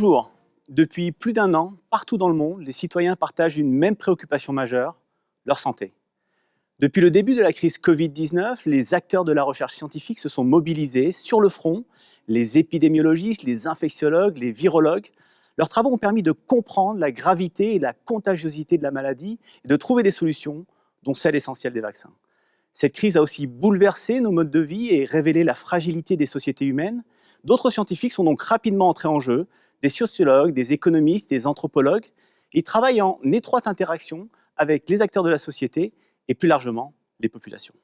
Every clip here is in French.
Bonjour. Depuis plus d'un an, partout dans le monde, les citoyens partagent une même préoccupation majeure, leur santé. Depuis le début de la crise Covid-19, les acteurs de la recherche scientifique se sont mobilisés sur le front, les épidémiologistes, les infectiologues, les virologues. Leurs travaux ont permis de comprendre la gravité et la contagiosité de la maladie et de trouver des solutions, dont celle essentielle des vaccins. Cette crise a aussi bouleversé nos modes de vie et révélé la fragilité des sociétés humaines. D'autres scientifiques sont donc rapidement entrés en jeu, des sociologues, des économistes, des anthropologues. Ils travaillent en étroite interaction avec les acteurs de la société et plus largement les populations.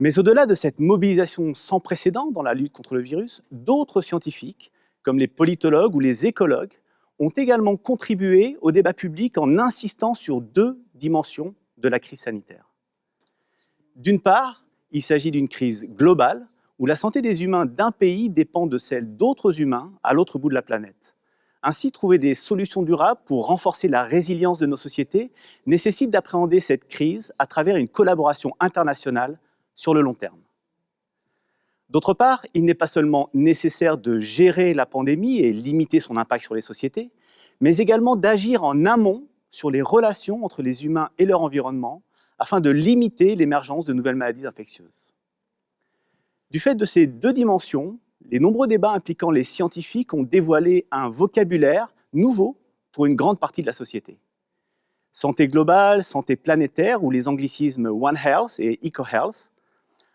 Mais au-delà de cette mobilisation sans précédent dans la lutte contre le virus, d'autres scientifiques, comme les politologues ou les écologues, ont également contribué au débat public en insistant sur deux dimensions de la crise sanitaire. D'une part, il s'agit d'une crise globale où la santé des humains d'un pays dépend de celle d'autres humains à l'autre bout de la planète. Ainsi, trouver des solutions durables pour renforcer la résilience de nos sociétés nécessite d'appréhender cette crise à travers une collaboration internationale sur le long terme. D'autre part, il n'est pas seulement nécessaire de gérer la pandémie et limiter son impact sur les sociétés, mais également d'agir en amont sur les relations entre les humains et leur environnement afin de limiter l'émergence de nouvelles maladies infectieuses. Du fait de ces deux dimensions, les nombreux débats impliquant les scientifiques ont dévoilé un vocabulaire nouveau pour une grande partie de la société. Santé globale, santé planétaire, ou les anglicismes One Health et Eco-Health.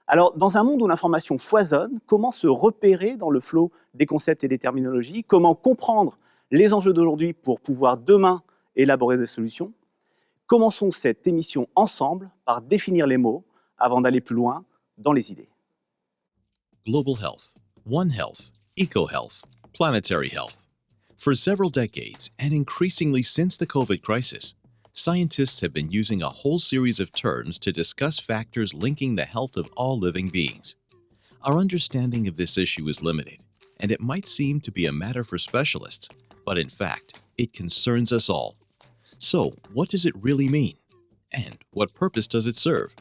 Alors, dans un monde où l'information foisonne, comment se repérer dans le flot des concepts et des terminologies? Comment comprendre les enjeux d'aujourd'hui pour pouvoir demain élaborer des solutions? Commençons cette émission ensemble par définir les mots avant d'aller plus loin dans les idées. Global health, One Health, Eco Health, Planetary Health. For several decades, and increasingly since the COVID crisis, scientists have been using a whole series of terms to discuss factors linking the health of all living beings. Our understanding of this issue is limited, and it might seem to be a matter for specialists, but in fact, it concerns us all so, what does it really mean? And what purpose does it serve?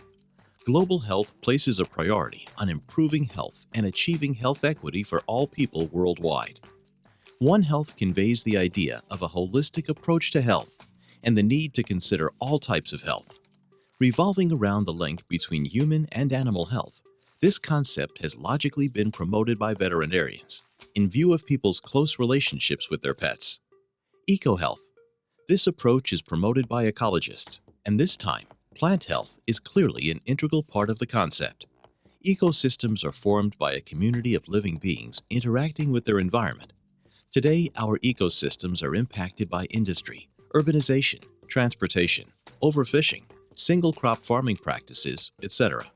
Global health places a priority on improving health and achieving health equity for all people worldwide. One Health conveys the idea of a holistic approach to health and the need to consider all types of health. Revolving around the link between human and animal health, this concept has logically been promoted by veterinarians in view of people's close relationships with their pets. EcoHealth this approach is promoted by ecologists, and this time, plant health is clearly an integral part of the concept. Ecosystems are formed by a community of living beings interacting with their environment. Today, our ecosystems are impacted by industry, urbanization, transportation, overfishing, single crop farming practices, etc.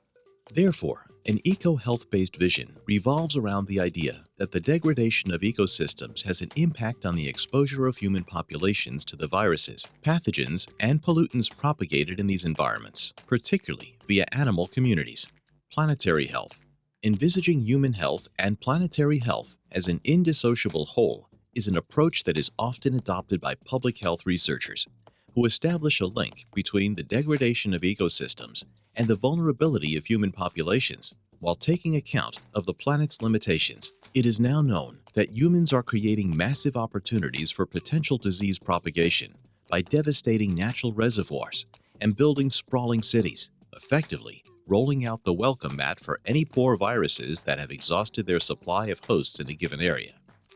Therefore, an eco-health-based vision revolves around the idea that the degradation of ecosystems has an impact on the exposure of human populations to the viruses, pathogens, and pollutants propagated in these environments, particularly via animal communities. Planetary health. Envisaging human health and planetary health as an indissociable whole is an approach that is often adopted by public health researchers, who establish a link between the degradation of ecosystems and the vulnerability of human populations while taking account of the planet's limitations. It is now known that humans are creating massive opportunities for potential disease propagation by devastating natural reservoirs and building sprawling cities, effectively rolling out the welcome mat for any poor viruses that have exhausted their supply of hosts in a given area.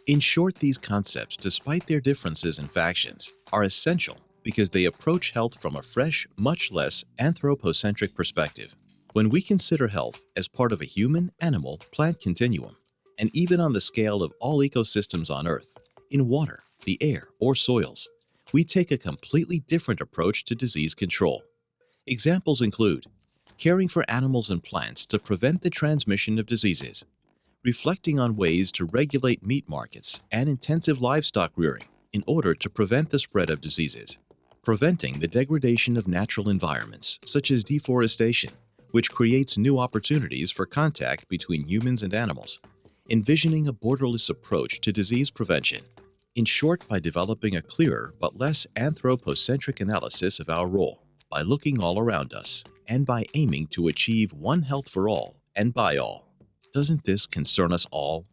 In short, these concepts, despite their differences in factions, are essential because they approach health from a fresh, much less anthropocentric perspective. When we consider health as part of a human, animal, plant continuum, and even on the scale of all ecosystems on Earth, in water, the air, or soils, we take a completely different approach to disease control. Examples include caring for animals and plants to prevent the transmission of diseases, reflecting on ways to regulate meat markets and intensive livestock rearing in order to prevent the spread of diseases, preventing the degradation of natural environments, such as deforestation, which creates new opportunities for contact between humans and animals, envisioning a borderless approach to disease prevention, in short by developing a clearer but less anthropocentric analysis of our role, by looking all around us, and by aiming to achieve one health for all and by all. Doesn't this concern us all?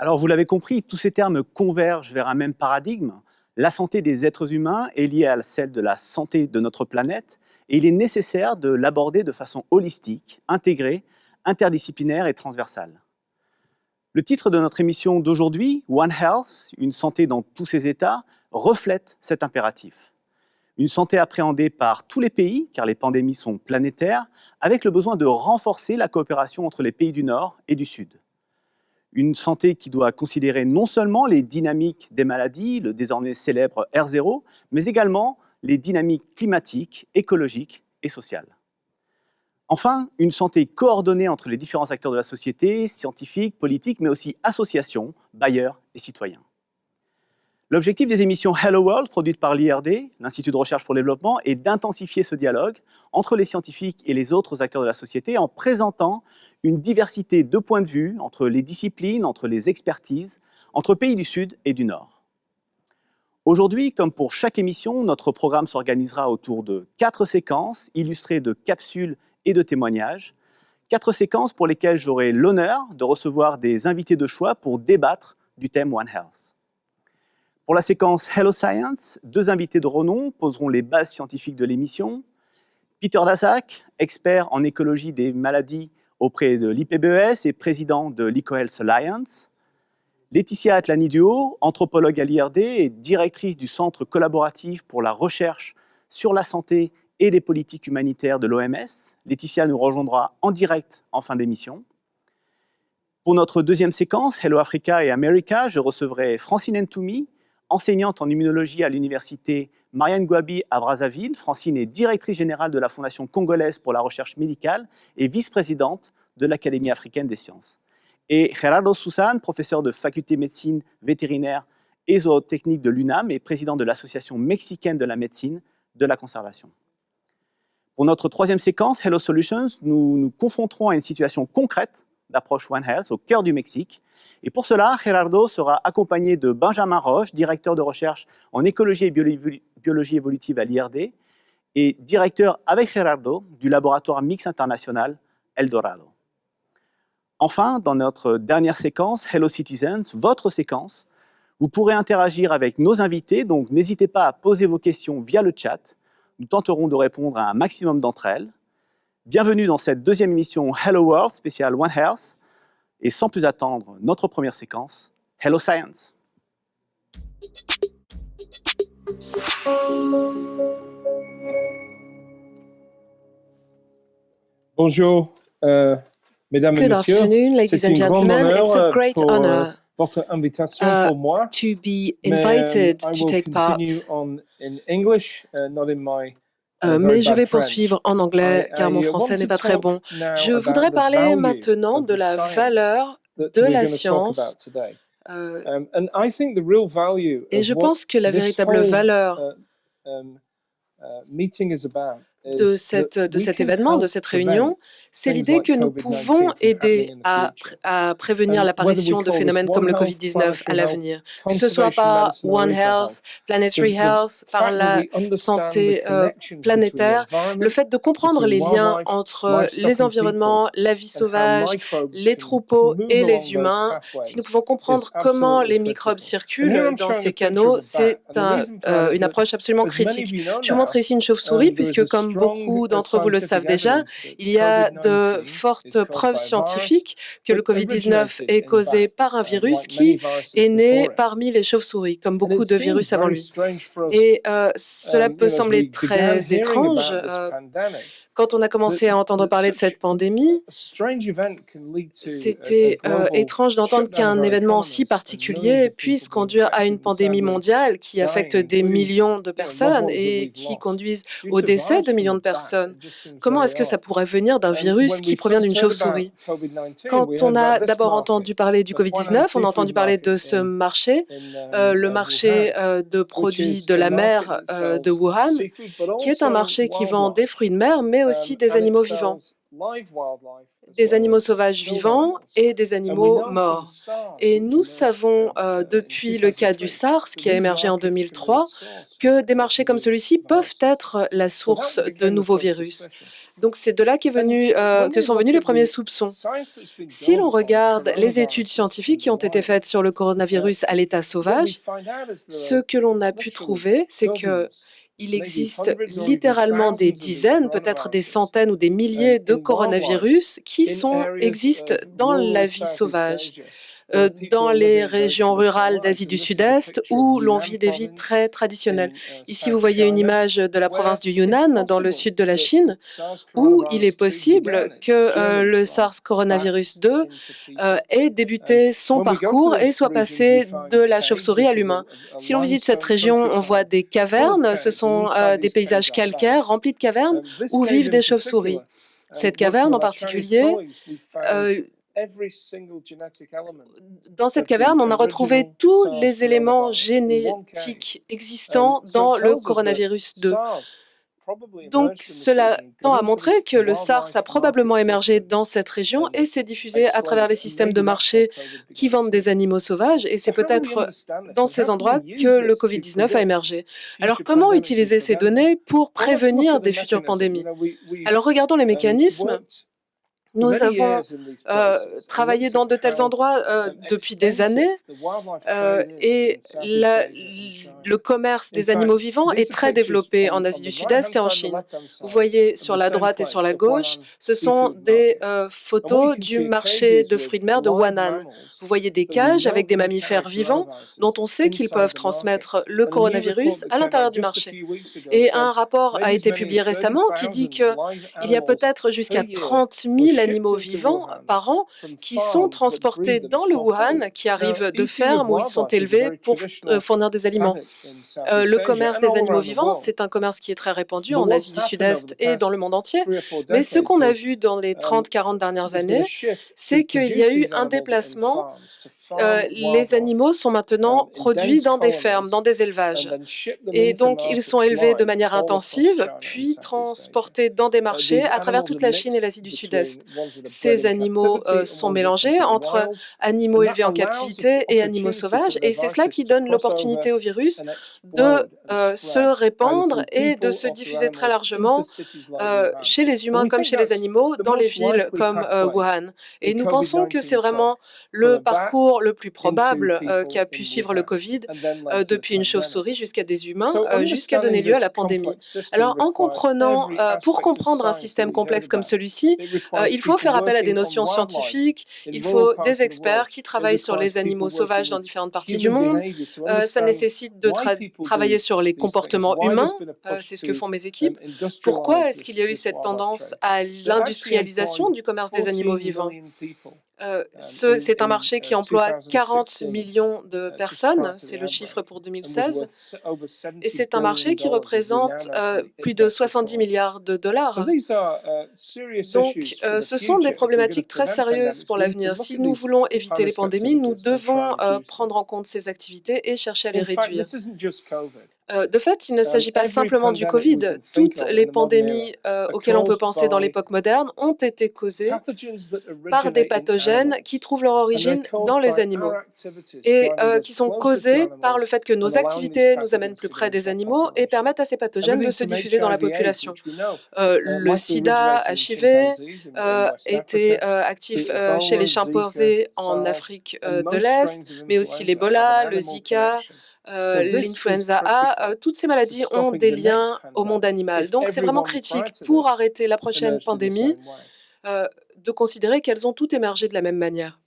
Alors, vous l'avez compris, tous ces termes convergent vers un même paradigme. La santé des êtres humains est liée à celle de la santé de notre planète et il est nécessaire de l'aborder de façon holistique, intégrée, interdisciplinaire et transversale. Le titre de notre émission d'aujourd'hui, One Health, une santé dans tous ses états, reflète cet impératif. Une santé appréhendée par tous les pays, car les pandémies sont planétaires, avec le besoin de renforcer la coopération entre les pays du Nord et du Sud. Une santé qui doit considérer non seulement les dynamiques des maladies, le désormais célèbre R0, mais également les dynamiques climatiques, écologiques et sociales. Enfin, une santé coordonnée entre les différents acteurs de la société, scientifiques, politiques, mais aussi associations, bailleurs et citoyens. L'objectif des émissions Hello World, produites par l'IRD, l'Institut de recherche pour le développement, est d'intensifier ce dialogue entre les scientifiques et les autres acteurs de la société en présentant une diversité de points de vue entre les disciplines, entre les expertises, entre pays du Sud et du Nord. Aujourd'hui, comme pour chaque émission, notre programme s'organisera autour de quatre séquences illustrées de capsules et de témoignages. Quatre séquences pour lesquelles j'aurai l'honneur de recevoir des invités de choix pour débattre du thème One Health. Pour la séquence Hello Science, deux invités de renom poseront les bases scientifiques de l'émission. Peter Daszak, expert en écologie des maladies auprès de l'IPBES et président de l'EcoHealth Alliance. Laetitia Atlaniduo, anthropologue à l'IRD et directrice du Centre collaboratif pour la recherche sur la santé et les politiques humanitaires de l'OMS. Laetitia nous rejoindra en direct en fin d'émission. Pour notre deuxième séquence, Hello Africa et America, je recevrai Francine Ntoumi, enseignante en immunologie à l'université Marianne Gouabi à Brazzaville. Francine est directrice générale de la Fondation congolaise pour la recherche médicale et vice-présidente de l'Académie africaine des sciences. Et Gerardo Susan, professeur de faculté médecine vétérinaire et zootechnique de l'UNAM et président de l'Association mexicaine de la médecine de la conservation. Pour notre troisième séquence, Hello Solutions, nous nous confronterons à une situation concrète d'approche One Health au cœur du Mexique, et pour cela, Gerardo sera accompagné de Benjamin Roche, directeur de recherche en écologie et biologie évolutive à l'IRD, et directeur avec Gerardo du laboratoire Mix International Eldorado. Enfin, dans notre dernière séquence, Hello Citizens, votre séquence, vous pourrez interagir avec nos invités, donc n'hésitez pas à poser vos questions via le chat. Nous tenterons de répondre à un maximum d'entre elles. Bienvenue dans cette deuxième émission Hello World spéciale One Health. Et sans plus attendre, notre première séquence, Hello Science. Bonjour, euh, mesdames et Good messieurs. afternoon, ladies C'est and une grande gentlemen. honneur, It's a euh, great pour, euh, honor votre invitation uh, pour moi. to be Mais, invited um, I to take part. continue on in English, uh, not in my Euh, mais je vais poursuivre en anglais car I mon français n'est pas très bon. Je voudrais parler maintenant de la valeur de la science. euh, et je pense que la véritable valeur uh, um, uh, de, cette, de cet événement, de cette réunion, c'est l'idée que nous COVID-19 pouvons aider à, prévenir l'apparition de phénomènes One comme le Health, Covid-19 planetary à health, l'avenir, que ce soit par One Health, Planetary Health, par la santé euh, connections between the planétaire, le fait de comprendre les liens entre les environnements, la vie sauvage, les troupeaux et les humains, si nous pouvons comprendre comment les microbes circulent dans ces canaux, c'est un- euh, une approche absolument critique. Je vous montre ici une um, chauve-souris, is puisque comme beaucoup d'entre vous le savent déjà, il y a COVID-19 de fortes preuves scientifiques que le that Covid-19 originated est causé par un virus qui est né parmi les chauves-souris, comme beaucoup de virus avant lui. Et euh, cela um, peut sembler très étrange euh, quand on a commencé à entendre parler de cette pandémie. C'était euh, étrange d'entendre qu'un événement si particulier puisse conduire à une pandémie mondiale qui affecte des millions de personnes et qui conduisent due au décès de millions de personnes. Comment est-ce que ça pourrait venir d'un virus qui provient d'une chauve-souris COVID-19, Quand on a d'abord entendu parler du the Huanan Covid-19, on a entendu parler de market ce marché, in, euh, um, le uh, marché euh, de which produits is de a la market mer that de Wuhan, qui est un marché qui vend des fruits de mer, mais aussi des animaux vivants, des animaux sauvages vivants et des animaux morts. Et nous savons euh, uh, depuis le cas du 2003, SARS, qui a émergé en markets can be a 2003, source que des marchés comme celui-ci peuvent être la So that source de nouveaux virus. Donc c'est de là venu, euh, que sont venus les premiers soupçons. Si l'on regarde les études scientifiques qui ont été faites sur le coronavirus à l'état sauvage, ce que l'on a pu trouver, c'est que il existe littéralement des dizaines, peut-être des centaines ou des milliers de coronavirus qui sont, existent dans la vie sauvage. Euh, dans les régions rurales d'Asie du Sud-Est où l'on vit des vies très traditionnelles. Ici, vous voyez une image de la province du Yunnan, dans le sud de la Chine, où il est possible que euh, le SARS coronavirus 2 euh, ait débuté son parcours et soit passé de la chauve-souris à l'humain. Si l'on visite cette région, on voit des cavernes, ce sont des paysages calcaires remplis de cavernes où vivent des chauves-souris. Cette caverne en particulier, dans cette caverne, on a retrouvé tous les éléments génétiques existants dans le coronavirus 2. Donc, cela tend à montrer que le SARS a probablement émergé dans cette région et s'est diffusé à travers les systèmes de marché qui vendent des animaux sauvages, et c'est peut-être dans ces endroits que le COVID-19 a émergé? Alors, comment utiliser ces données pour prévenir des futures pandémies? Alors, regardons les mécanismes nous avons euh, travaillé dans de tels endroits euh, depuis des années euh, et le commerce des animaux vivants est très développé en Asie du Sud-Est et en Chine. Vous voyez sur la droite et sur la gauche, ce sont des photos du marché de fruits de mer de Wan'an. Vous voyez des cages avec des mammifères vivants dont on sait qu'ils peuvent transmettre le coronavirus à l'intérieur du marché. Et un rapport a été publié récemment qui dit qu'il y a peut-être jusqu'à 30 000 animaux vivants par an qui sont transportés dans le Wuhan, qui arrivent de fermes où ils sont élevés pour euh, fournir des aliments. Euh, le commerce des animaux vivants, c'est un commerce qui est très répandu en Asie du Sud-Est et dans le monde entier. Mais ce qu'on a vu dans les 30-40 dernières années, c'est qu'il y a eu un déplacement euh, les animaux sont maintenant produits dans des fermes, dans des élevages. Et donc, ils sont élevés de manière intensive, puis transportés dans des marchés à travers toute la Chine et l'Asie du Sud-Est. Ces animaux euh, sont mélangés entre animaux élevés en captivité et animaux sauvages, et c'est cela qui donne l'opportunité au virus de euh, se répandre et de se diffuser très largement chez les humains comme chez les animaux, dans les villes comme Wuhan. Et nous pensons que c'est vraiment le parcours le plus probable euh, qui a pu suivre le COVID euh, depuis une chauve-souris jusqu'à des humains, euh, jusqu'à donner lieu à la pandémie. Alors, en comprenant, pour comprendre un système complexe comme celui-ci, il faut faire appel à des notions scientifiques, il faut des experts qui travaillent sur les animaux sauvages dans différentes parties du monde. ça nécessite de travailler sur les comportements humains, c'est ce que font mes équipes. Pourquoi est-ce qu'il y a eu cette tendance à l'industrialisation du commerce des animaux vivants? Euh, c'est un marché qui emploie 40 millions de personnes, c'est le chiffre pour 2016, et c'est un marché qui représente euh, plus de 70 milliards de dollars. Donc, euh, ce sont des problématiques très sérieuses pour l'avenir. Si nous voulons éviter les pandémies, nous devons prendre en compte ces activités et chercher à les réduire. Euh, de fait, il ne s'agit pas simplement du Covid. Toutes les pandémies euh, auxquelles on peut penser dans l'époque moderne ont été causées par des pathogènes qui trouvent leur origine dans les animaux et euh, qui sont causés par le fait que nos activités nous amènent plus près des animaux et permettent à ces pathogènes de se diffuser dans la population. le sida, HIV, était actif chez les chimpanzés en Afrique de l'Est, mais aussi l'Ebola, le Zika, euh, l'influenza A, euh, toutes ces maladies ont des liens au monde animal. Donc, c'est vraiment critique pour arrêter la prochaine pandémie euh, de considérer qu'elles ont toutes émergé de la même manière.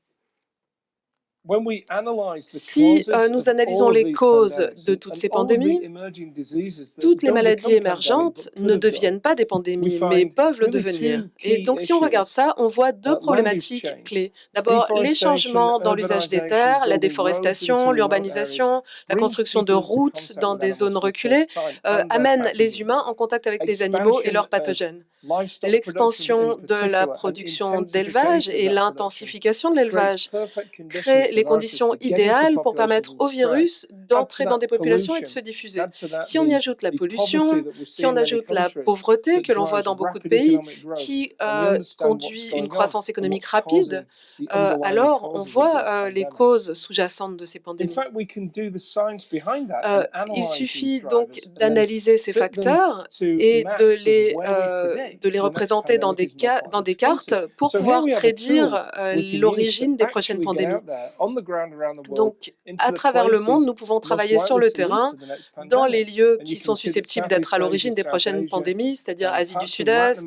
Si euh, nous analysons les causes de toutes ces pandémies, toutes les maladies émergentes ne deviennent pas des pandémies, mais peuvent le devenir. Et donc, si on regarde ça, on voit deux problématiques clés. D'abord, les changements dans l'usage des terres, la déforestation, l'urbanisation, la construction de routes dans des zones reculées euh, amènent les humains en contact avec les animaux et leurs pathogènes. L'expansion de la production d'élevage et l'intensification de l'élevage créent les conditions idéales pour permettre au virus d'entrer dans des populations et de se diffuser. Si on y ajoute la pollution, si on ajoute la pauvreté que l'on voit dans beaucoup de pays, qui euh, conduit une croissance économique rapide, euh, alors on voit euh, les causes sous-jacentes de ces pandémies. il suffit donc d'analyser ces facteurs et de les de les représenter dans des, dans des cartes pour pouvoir prédire l'origine des prochaines pandémies. Donc, à travers le monde, nous pouvons travailler sur le terrain dans les lieux qui sont susceptibles d'être à l'origine des prochaines pandémies, c'est-à-dire Asie du Sud-Est,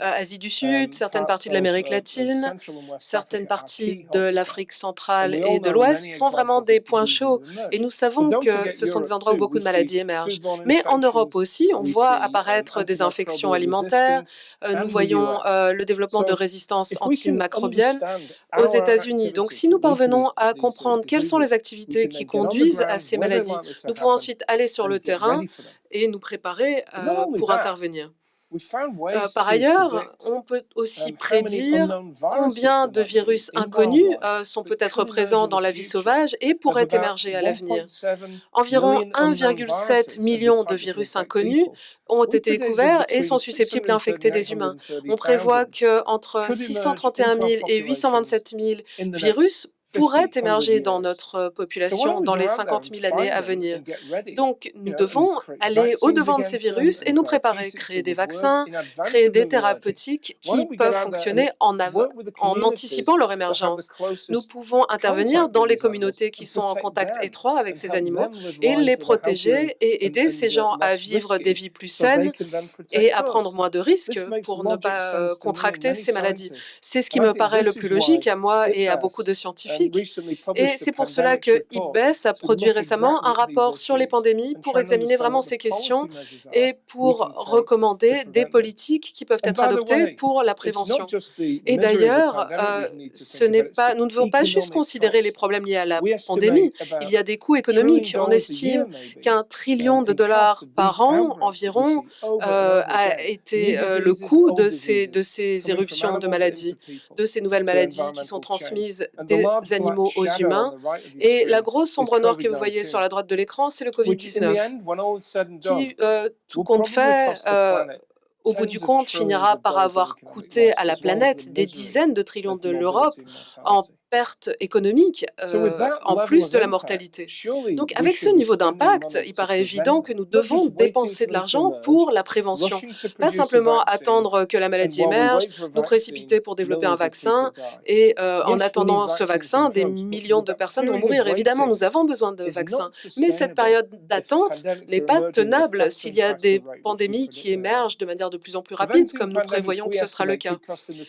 Asie du Sud, certaines parties de l'Amérique latine, certaines parties de l'Afrique centrale et de l'Ouest sont vraiment des points chauds. Et nous savons que ce sont des endroits où beaucoup de maladies émergent. Mais en Europe aussi, on voit apparaître des infections alimentaires, euh, nous voyons euh, le développement de résistance antimicrobienne aux États-Unis. Donc, si nous parvenons à comprendre quelles sont les activités qui conduisent à ces maladies, nous pouvons ensuite aller sur le terrain et nous préparer euh, pour intervenir. Euh, par ailleurs, on peut aussi um, prédire combien de virus inconnus euh, sont peut-être présents dans la vie sauvage et pourraient émerger à l'avenir. Environ 1,7 million de virus inconnus ont été découverts et sont susceptibles d'infecter des humains. On prévoit qu'entre 631 000 et 827 000 virus pourrait émerger dans notre population dans les 50 000 années à venir. Donc, nous devons aller au-devant de ces virus et nous préparer, créer des vaccins, créer des thérapeutiques qui peuvent fonctionner en, en anticipant leur émergence. Nous pouvons intervenir dans les communautés qui sont en contact étroit avec ces animaux et les protéger et aider ces gens à vivre des vies plus saines et à prendre moins de risques pour ne pas euh, contracter ces maladies. C'est ce qui me paraît le plus logique à moi et à beaucoup de scientifiques et c'est pour cela que IPBES a produit récemment un rapport sur les pandémies pour examiner vraiment ces questions et pour recommander des politiques qui peuvent être adoptées pour la prévention. Et d'ailleurs, euh, ce n'est pas, nous ne devons pas juste considérer les problèmes liés à la pandémie. Il y a des coûts économiques. On estime qu'un trillion de dollars par an environ euh, a été euh, le coût de ces, de ces éruptions de maladies, de ces nouvelles maladies qui sont transmises des animaux aux humains. Et la grosse sombre noire que vous voyez sur la droite de l'écran, c'est le COVID-19, qui, euh, tout compte fait, euh, au bout du compte, finira par avoir coûté à la planète des dizaines de trillions de l'Europe en perte économique euh, en plus de la mortalité. Donc avec ce niveau d'impact, il paraît évident que nous devons dépenser de l'argent pour la prévention, pas simplement attendre que la maladie émerge, nous précipiter pour développer un vaccin et euh, en attendant ce vaccin, des millions de personnes vont mourir. Évidemment, nous avons besoin de vaccins, mais cette période d'attente n'est pas tenable s'il y a des pandémies qui émergent de manière de plus en plus rapide, comme nous prévoyons que ce sera le cas.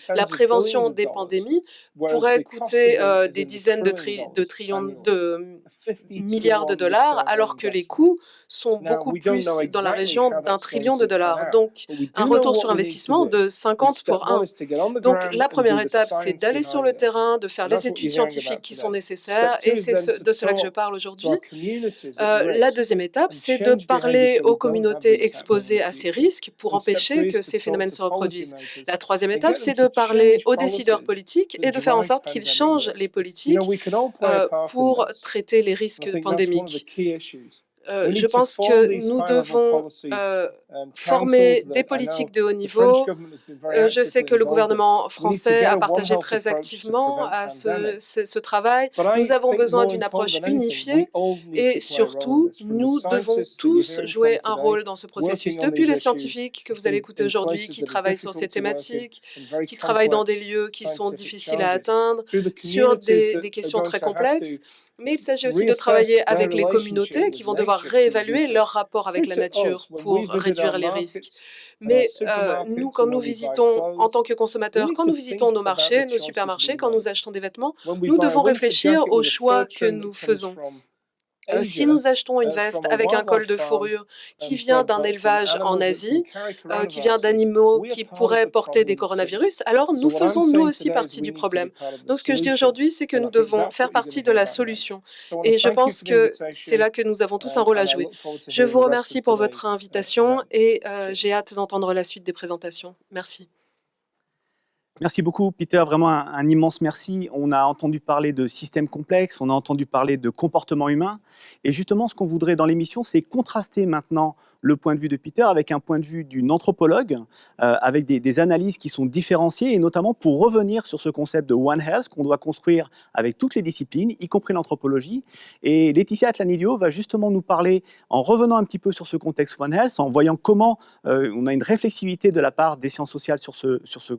La prévention des pandémies pourrait coûter euh, des dizaines de, de trillions de milliards de dollars, alors que les coûts sont beaucoup plus dans la région d'un trillion de dollars. Donc, un retour sur investissement de 50 pour 1. Donc, la première étape, c'est d'aller sur le terrain, de faire les études scientifiques qui sont nécessaires, et c'est de cela que je parle aujourd'hui. Euh, la deuxième étape, c'est de parler aux communautés exposées à ces risques pour empêcher que ces phénomènes se reproduisent. La troisième étape, c'est de parler aux décideurs politiques et de faire en sorte qu'ils changent les politiques euh, pour traiter les risques pandémiques. Euh, je pense que nous devons euh, um, former des politiques de haut niveau. Euh, je sais que le gouvernement français a partagé très activement à ce, ce, travail. Nous avons besoin d'une approche unifiée et surtout, nous devons tous jouer un rôle dans ce processus. Depuis les scientifiques que vous allez écouter aujourd'hui, qui travaillent sur ces thématiques, qui travaillent dans des lieux qui sont difficiles à atteindre, sur des, des questions très complexes, mais il s'agit aussi de travailler avec les communautés qui vont devoir réévaluer leur rapport avec la nature pour réduire les risques. Mais euh, nous, quand nous visitons en tant que consommateurs, quand nous visitons nos marchés, nos supermarchés, quand nous achetons des vêtements, nous devons réfléchir aux choix que nous faisons. Euh, si nous achetons une uh, veste avec un col de fourrure qui vient d'un élevage en Asie, euh, qui vient d'animaux qui pourraient porter des coronavirus, alors nous faisons nous aussi partie du problème. Donc ce que je dis aujourd'hui, c'est que nous devons faire partie de la solution. Et je pense que c'est là que nous avons tous un rôle à jouer. Je vous remercie pour votre invitation et euh, j'ai hâte d'entendre la suite des présentations. Merci. Merci beaucoup, Peter. Vraiment un, immense merci. On a entendu parler de systèmes complexes, on a entendu parler de comportement humain. Et justement, ce qu'on voudrait dans l'émission, c'est contraster maintenant le point de vue de Peter avec un point de vue d'une anthropologue, euh, avec des, analyses qui sont différenciées, et notamment pour revenir sur ce concept de One Health qu'on doit construire avec toutes les disciplines, y compris l'anthropologie. Et Laetitia Atlanidio va justement nous parler, en revenant un petit peu sur ce contexte One Health, en voyant comment euh, on a une réflexivité de la part des sciences sociales sur ce, sur ce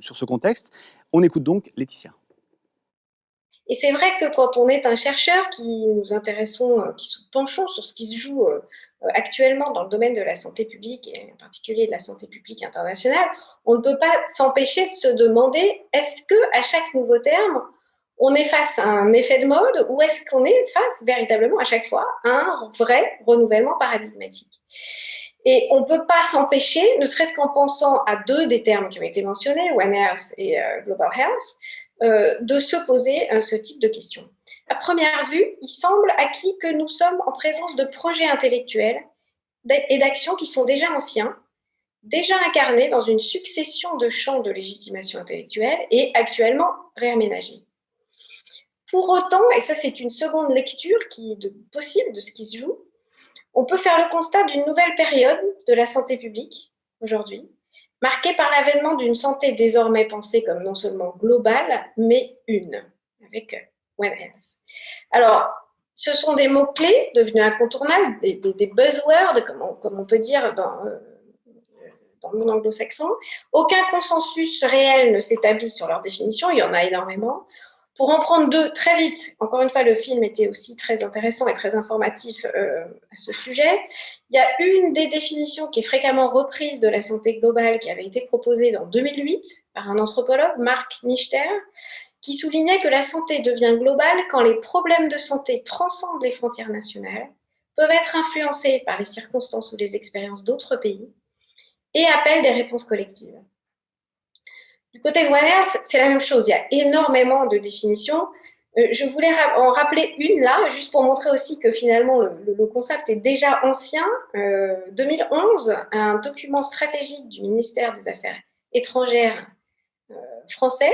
sur ce contexte. On écoute donc Laetitia. Et c'est vrai que quand on est un chercheur qui nous intéressons, euh, qui se penchons sur ce qui se joue euh, actuellement dans le domaine de la santé publique, et en particulier de la santé publique internationale, on ne peut pas s'empêcher de se demander est-ce que à chaque nouveau terme, on est face à un effet de mode ou est-ce qu'on est face véritablement à chaque fois à un vrai renouvellement paradigmatique? Et on ne peut pas s'empêcher, ne serait-ce qu'en pensant à deux des termes qui ont été mentionnés, One Health et euh, Global Health, euh, de se poser ce type de questions. À première vue, il semble acquis que nous sommes en présence de projets intellectuels et d'actions qui sont déjà anciens, déjà incarnés dans une succession de champs de légitimation intellectuelle et actuellement réaménagés. Pour autant, et ça c'est une seconde lecture qui est possible de ce qui se joue, on peut faire le constat d'une nouvelle période de la santé publique aujourd'hui, marquée par l'avènement d'une santé désormais pensée comme non seulement globale, mais une, avec One Health. Alors, ce sont des mots-clés devenus incontournables, des, buzzwords, comme on, peut dire dans, euh, anglo-saxon. Aucun consensus réel ne s'établit sur leur définition, il y en a énormément. Pour en prendre deux très vite, encore une fois, le film était aussi très intéressant et très informatif euh, à ce sujet. Il y a une des définitions qui est fréquemment reprise de la santé globale qui avait été proposée en 2008 par un anthropologue, Marc Nichter, qui soulignait que la santé devient globale quand les problèmes de santé transcendent les frontières nationales, peuvent être influencés par les circonstances ou les expériences d'autres pays et appellent des réponses collectives. Du côté Health, c'est la même chose. Il y a énormément de définitions. Euh, je voulais en rappeler une là, juste pour montrer aussi que finalement le, concept est déjà ancien. 2011, euh, un document stratégique du ministère des Affaires étrangères euh, français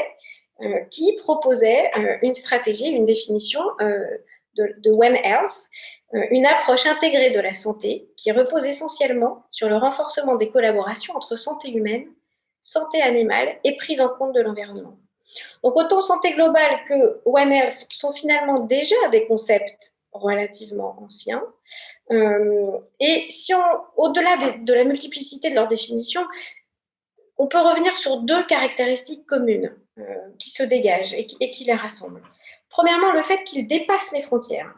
qui proposait une stratégie, une définition de, One Health, une approche intégrée de la santé qui repose essentiellement sur le renforcement des collaborations entre santé humaine santé animale et prise en compte de l'environnement. Donc autant santé globale que One Health sont finalement déjà des concepts relativement anciens. Euh, et si on, au-delà de, la multiplicité de leurs définitions, on peut revenir sur deux caractéristiques communes euh, qui se dégagent et qui, et qui les rassemblent. Premièrement, le fait qu'ils dépassent les frontières.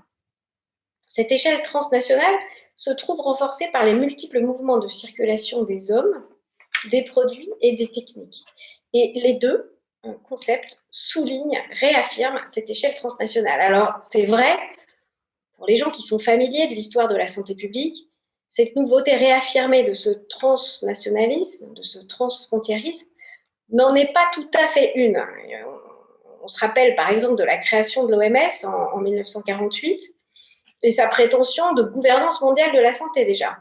Cette échelle transnationale se trouve renforcée par les multiples mouvements de circulation des hommes des produits et des techniques. Et les deux concepts soulignent, réaffirment cette échelle transnationale. Alors, c'est vrai, pour les gens qui sont familiers de l'histoire de la santé publique, cette nouveauté réaffirmée de ce transnationalisme, de ce transfrontiérisme, n'en est pas tout à fait une. On se rappelle par exemple de la création de l'OMS en 1948 et sa prétention de gouvernance mondiale de la santé déjà.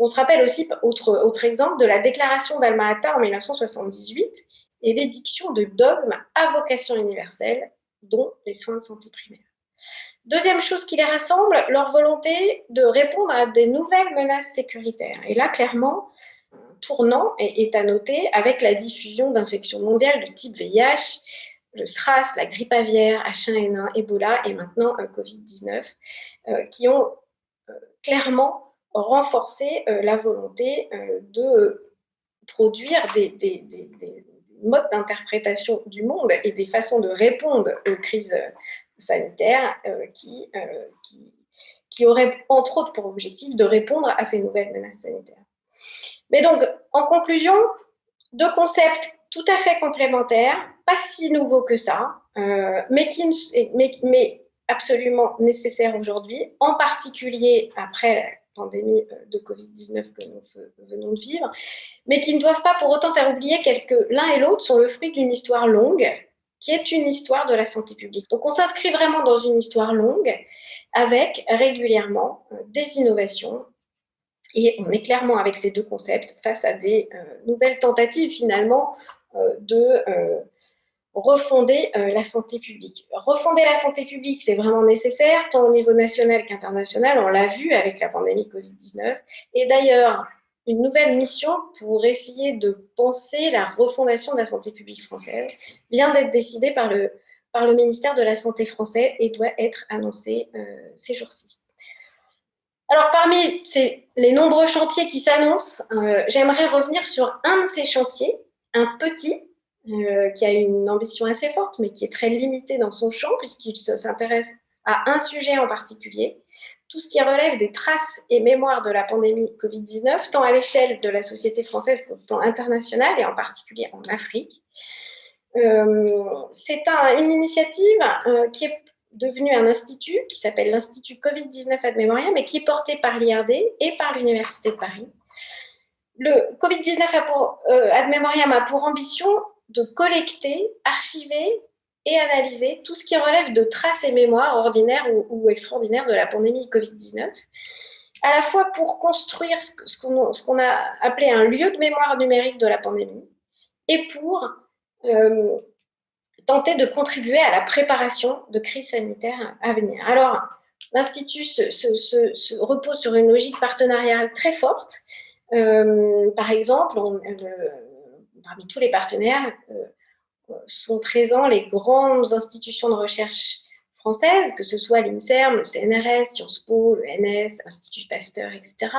On se rappelle aussi, autre, exemple, de la déclaration d'Alma-Ata en 1978 et l'édiction de dogmes à vocation universelle, dont les soins de santé primaire. Deuxième chose qui les rassemble, leur volonté de répondre à des nouvelles menaces sécuritaires. Et là, clairement, tournant est, à noter avec la diffusion d'infections mondiales de type VIH, le SRAS, la grippe aviaire, H1N1, Ebola et maintenant euh, Covid-19, euh, qui ont euh, clairement renforcer euh, la volonté euh, de produire des, modes d'interprétation du monde et des façons de répondre aux crises sanitaires euh, qui, qui, qui auraient entre autres pour objectif de répondre à ces nouvelles menaces sanitaires. Mais donc, en conclusion, deux concepts tout à fait complémentaires, pas si nouveaux que ça, mais, qui, mais, mais absolument nécessaires aujourd'hui, en particulier après pandémie euh, de Covid-19 que nous venons de vivre, mais qui ne doivent pas pour autant faire oublier que l'un et l'autre sont le fruit d'une histoire longue, qui est une histoire de la santé publique. Donc on s'inscrit vraiment dans une histoire longue, avec régulièrement euh, des innovations, et on est clairement avec ces deux concepts face à des euh, nouvelles tentatives finalement de refonder la santé publique. Refonder la santé publique, c'est vraiment nécessaire, tant au niveau national qu'international, on l'a vu avec la pandémie Covid-19. Et d'ailleurs, une nouvelle mission pour essayer de penser la refondation de la santé publique française vient d'être décidée par le, par le ministère de la Santé français et doit être annoncée ces jours-ci. Alors, parmi les nombreux chantiers qui s'annoncent, euh, j'aimerais revenir sur un de ces chantiers, un petit, euh, qui a une ambition assez forte, mais qui est très limité dans son champ, puisqu'il s'intéresse à un sujet en particulier, tout ce qui relève des traces et mémoires de la pandémie Covid-19, tant à l'échelle de la société française qu'au plan international, et en particulier en Afrique. Euh, c'est une initiative qui est devenu un institut qui s'appelle l'Institut Covid-19 Ad Memoriam et qui est porté par l'IRD et par l'Université de Paris. Le Covid-19 euh, Ad Memoriam a pour ambition de collecter, archiver et analyser tout ce qui relève de traces et mémoires ordinaires ou, extraordinaires de la pandémie Covid-19, à la fois pour construire ce qu'on a appelé un lieu de mémoire numérique de la pandémie et pour euh, tenter de contribuer à la préparation de crises sanitaires à venir. Alors, l'Institut se, repose sur une logique partenariale très forte. Euh, par exemple, euh, parmi tous les partenaires euh, sont présents les grandes institutions de recherche françaises, que ce soit l'INSERM, le CNRS, Sciences Po, le NS, l'Institut Pasteur, etc.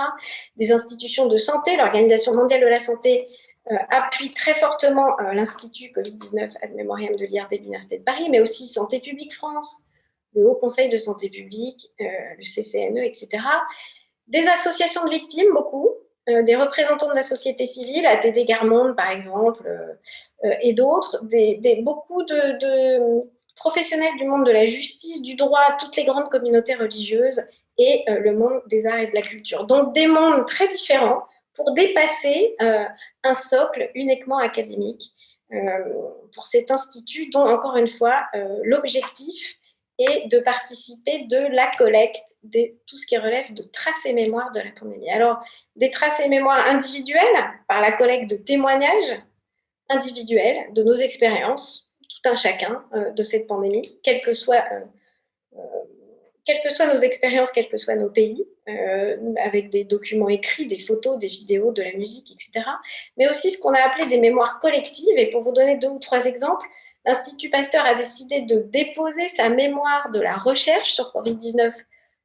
Des institutions de santé, l'Organisation mondiale de la santé euh, appuie très fortement euh, l'Institut Covid-19 ad Memoriam de l'IRD de l'Université de Paris, mais aussi Santé publique France, le Haut Conseil de santé publique, euh, le CCNE, etc. Des associations de victimes, beaucoup, des représentants de la société civile, ATD Garmonde par exemple, et d'autres, des, beaucoup de, de, professionnels du monde de la justice, du droit, toutes les grandes communautés religieuses et le monde des arts et de la culture. Donc des mondes très différents, pour dépasser euh, un socle uniquement académique euh, pour cet institut dont, encore une fois, euh, l'objectif est de participer de la collecte de tout ce qui relève de traces et mémoires de la pandémie. Alors, des traces et mémoires individuelles par la collecte de témoignages individuels de nos expériences, tout un chacun de cette pandémie, que soit quelles que soient nos expériences, quels que soient nos pays, euh, avec des documents écrits, des photos, des vidéos, de la musique, etc. Mais aussi ce qu'on a appelé des mémoires collectives. Et pour vous donner deux ou trois exemples, l'Institut Pasteur a décidé de déposer sa mémoire de la recherche sur Covid-19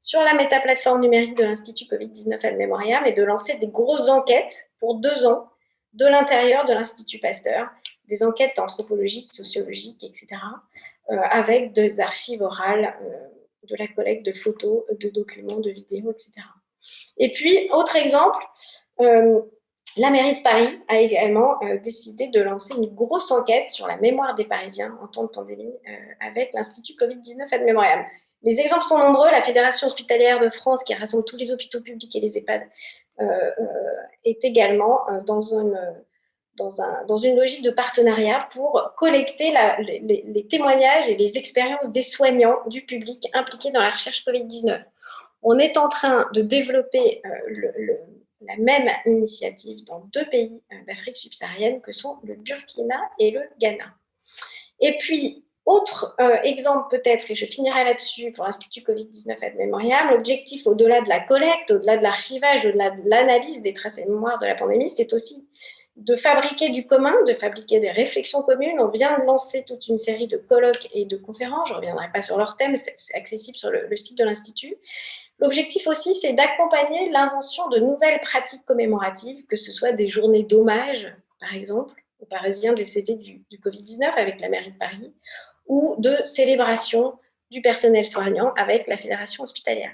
sur la métaplateforme numérique de l'Institut Covid-19 Ad Memoriam et de lancer des grosses enquêtes pour deux ans de l'intérieur de l'Institut Pasteur, des enquêtes anthropologiques, sociologiques, etc., euh, avec des archives orales euh, de la collecte de photos, de documents, de vidéos, etc. Et puis, autre exemple, euh, la mairie de Paris a également euh, décidé de lancer une grosse enquête sur la mémoire des Parisiens en temps de pandémie euh, avec l'Institut Covid-19 Ad Memoriam. Les exemples sont nombreux. La Fédération hospitalière de France, qui rassemble tous les hôpitaux publics et les EHPAD, est également dans une logique de partenariat pour collecter les, témoignages et les expériences des soignants du public impliqués dans la recherche Covid-19. On est en train de développer euh, la même initiative dans deux pays euh, d'Afrique subsaharienne que sont le Burkina et le Ghana. Et puis, autre euh, exemple peut-être, et je finirai là-dessus pour l'Institut Covid-19 Ad Memoriam, l'objectif au-delà de la collecte, au-delà de l'archivage, au-delà de l'analyse des traces et mémoires de la pandémie, c'est aussi de fabriquer du commun, de fabriquer des réflexions communes. On vient de lancer toute une série de colloques et de conférences. Je ne reviendrai pas sur leur thème, c'est accessible sur le, site de l'Institut. L'objectif aussi, c'est d'accompagner l'invention de nouvelles pratiques commémoratives, que ce soit des journées d'hommage, par exemple, aux Parisiens décédés du, Covid-19 avec la mairie de Paris, ou de célébration du personnel soignant avec la Fédération hospitalière.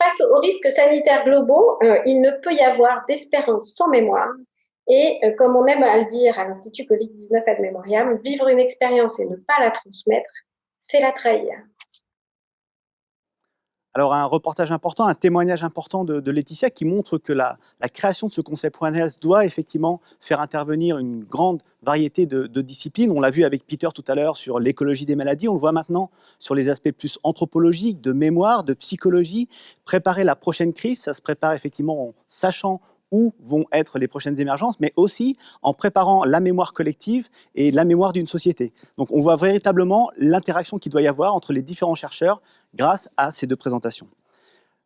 Face aux risques sanitaires globaux, euh, il ne peut y avoir d'espérance sans mémoire, et euh, comme on aime à le dire à l'Institut Covid-19 Ad Memoriam, vivre une expérience et ne pas la transmettre, c'est la trahir. Alors un reportage important, un témoignage important de, Laetitia qui montre que la, création de ce concept One Health doit effectivement faire intervenir une grande variété de, de disciplines. On l'a vu avec Peter tout à l'heure sur l'écologie des maladies, on le voit maintenant sur les aspects plus anthropologiques, de mémoire, de psychologie. Préparer la prochaine crise, ça se prépare effectivement en sachant où vont être les prochaines émergences, mais aussi en préparant la mémoire collective et la mémoire d'une société. Donc on voit véritablement l'interaction qu'il doit y avoir entre les différents chercheurs grâce à ces deux présentations.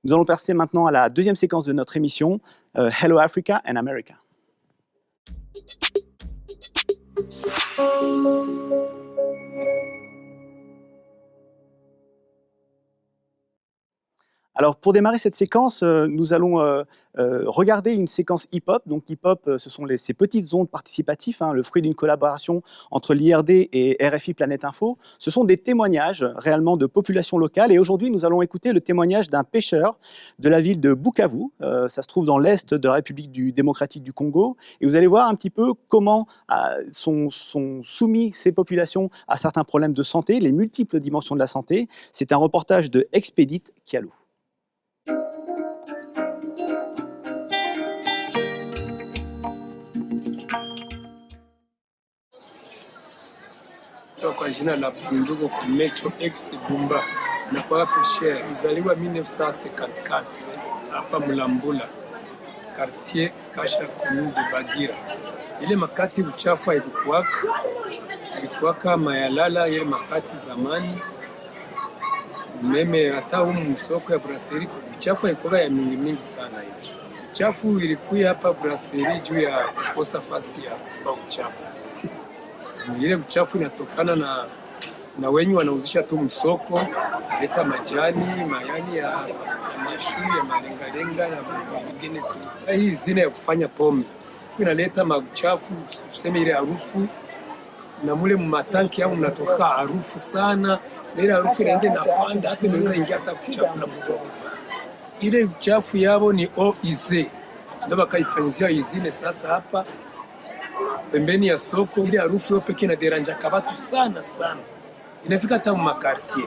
Nous allons passer maintenant à la deuxième séquence de notre émission, euh, Hello Africa and America. Alors, pour démarrer cette séquence, euh, nous allons euh, euh, regarder une séquence hip-hop. Donc, hip-hop, ce sont ces petites ondes participatives, hein, le fruit d'une collaboration entre l'IRD et RFI Planète Info. Ce sont des témoignages réellement de populations locales. Et aujourd'hui, nous allons écouter le témoignage d'un pêcheur de la ville de Bukavu. ça se trouve dans l'est de la République du, démocratique du Congo. Et vous allez voir un petit peu comment sont, sont soumis ces populations à certains problèmes de santé, les multiples dimensions de la santé. C'est un reportage de Expedit Kialou. Kwa jina la Bundugu Kumecho X Bumba na kwa hapo share izaliwa 1954 hapa Mulambula quartier Kasha commune de Bagira. Ile makati uchafu ilikuwaka ilikuwaka mayalala ile makati zamani meme hata humu msoko ya brasserie uchafu ilikuwa ya mingi mingi sana hivi. Uchafu ilikuwa hapa brasserie juu ya kukosa fasi ya kutupa uchafu ile uchafu inatokana na na wenye wanauzisha tu msoko, leta majani mayani ya, mashu ya malengalenga na vingine tu. Hii zina ya kufanya pombe inaleta mauchafu, tuseme ile harufu na mule matanki yao mnatoka harufu sana, na ile harufu inaenda na panda hata inaweza ingia hata kuchakula msoko. Ile uchafu yao ni oize, ndio bakaifanyizia izine sasa hapa pembeni ya soko. Ile harufu yo pekee inaderanja kabatu sana sana, inafika hata makartier.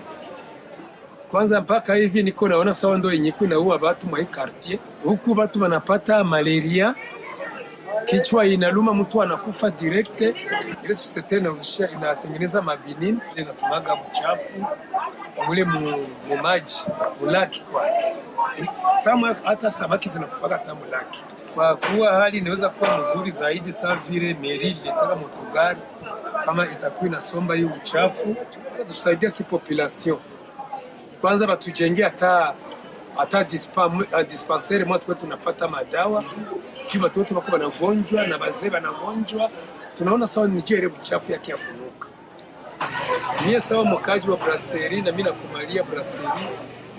Kwanza mpaka hivi niko naona sawa ndo yenye inaua watu mwa quartier huku, watu wanapata malaria, kichwa inaluma, mtu anakufa direct. Ile societe inauzisha inatengeneza mabinini, inatumaga mchafu mule mu maji mulaki kwa hata samaki zinakufaga hata mulaki kwa kuwa hali inaweza kuwa mzuri zaidi, saa vile meri ilitaka motogari kama itakuwa inasomba hiyo uchafu, tusaidia si population kwanza, batujengea hata hata dispensaire mwa tuwe tunapata madawa juu watoto wako wanagonjwa na wazee wanagonjwa. Tunaona sawa ni ile uchafu yake ya kunuka. Mie sawa mkaji wa brasserie na mimi nakumalia brasserie,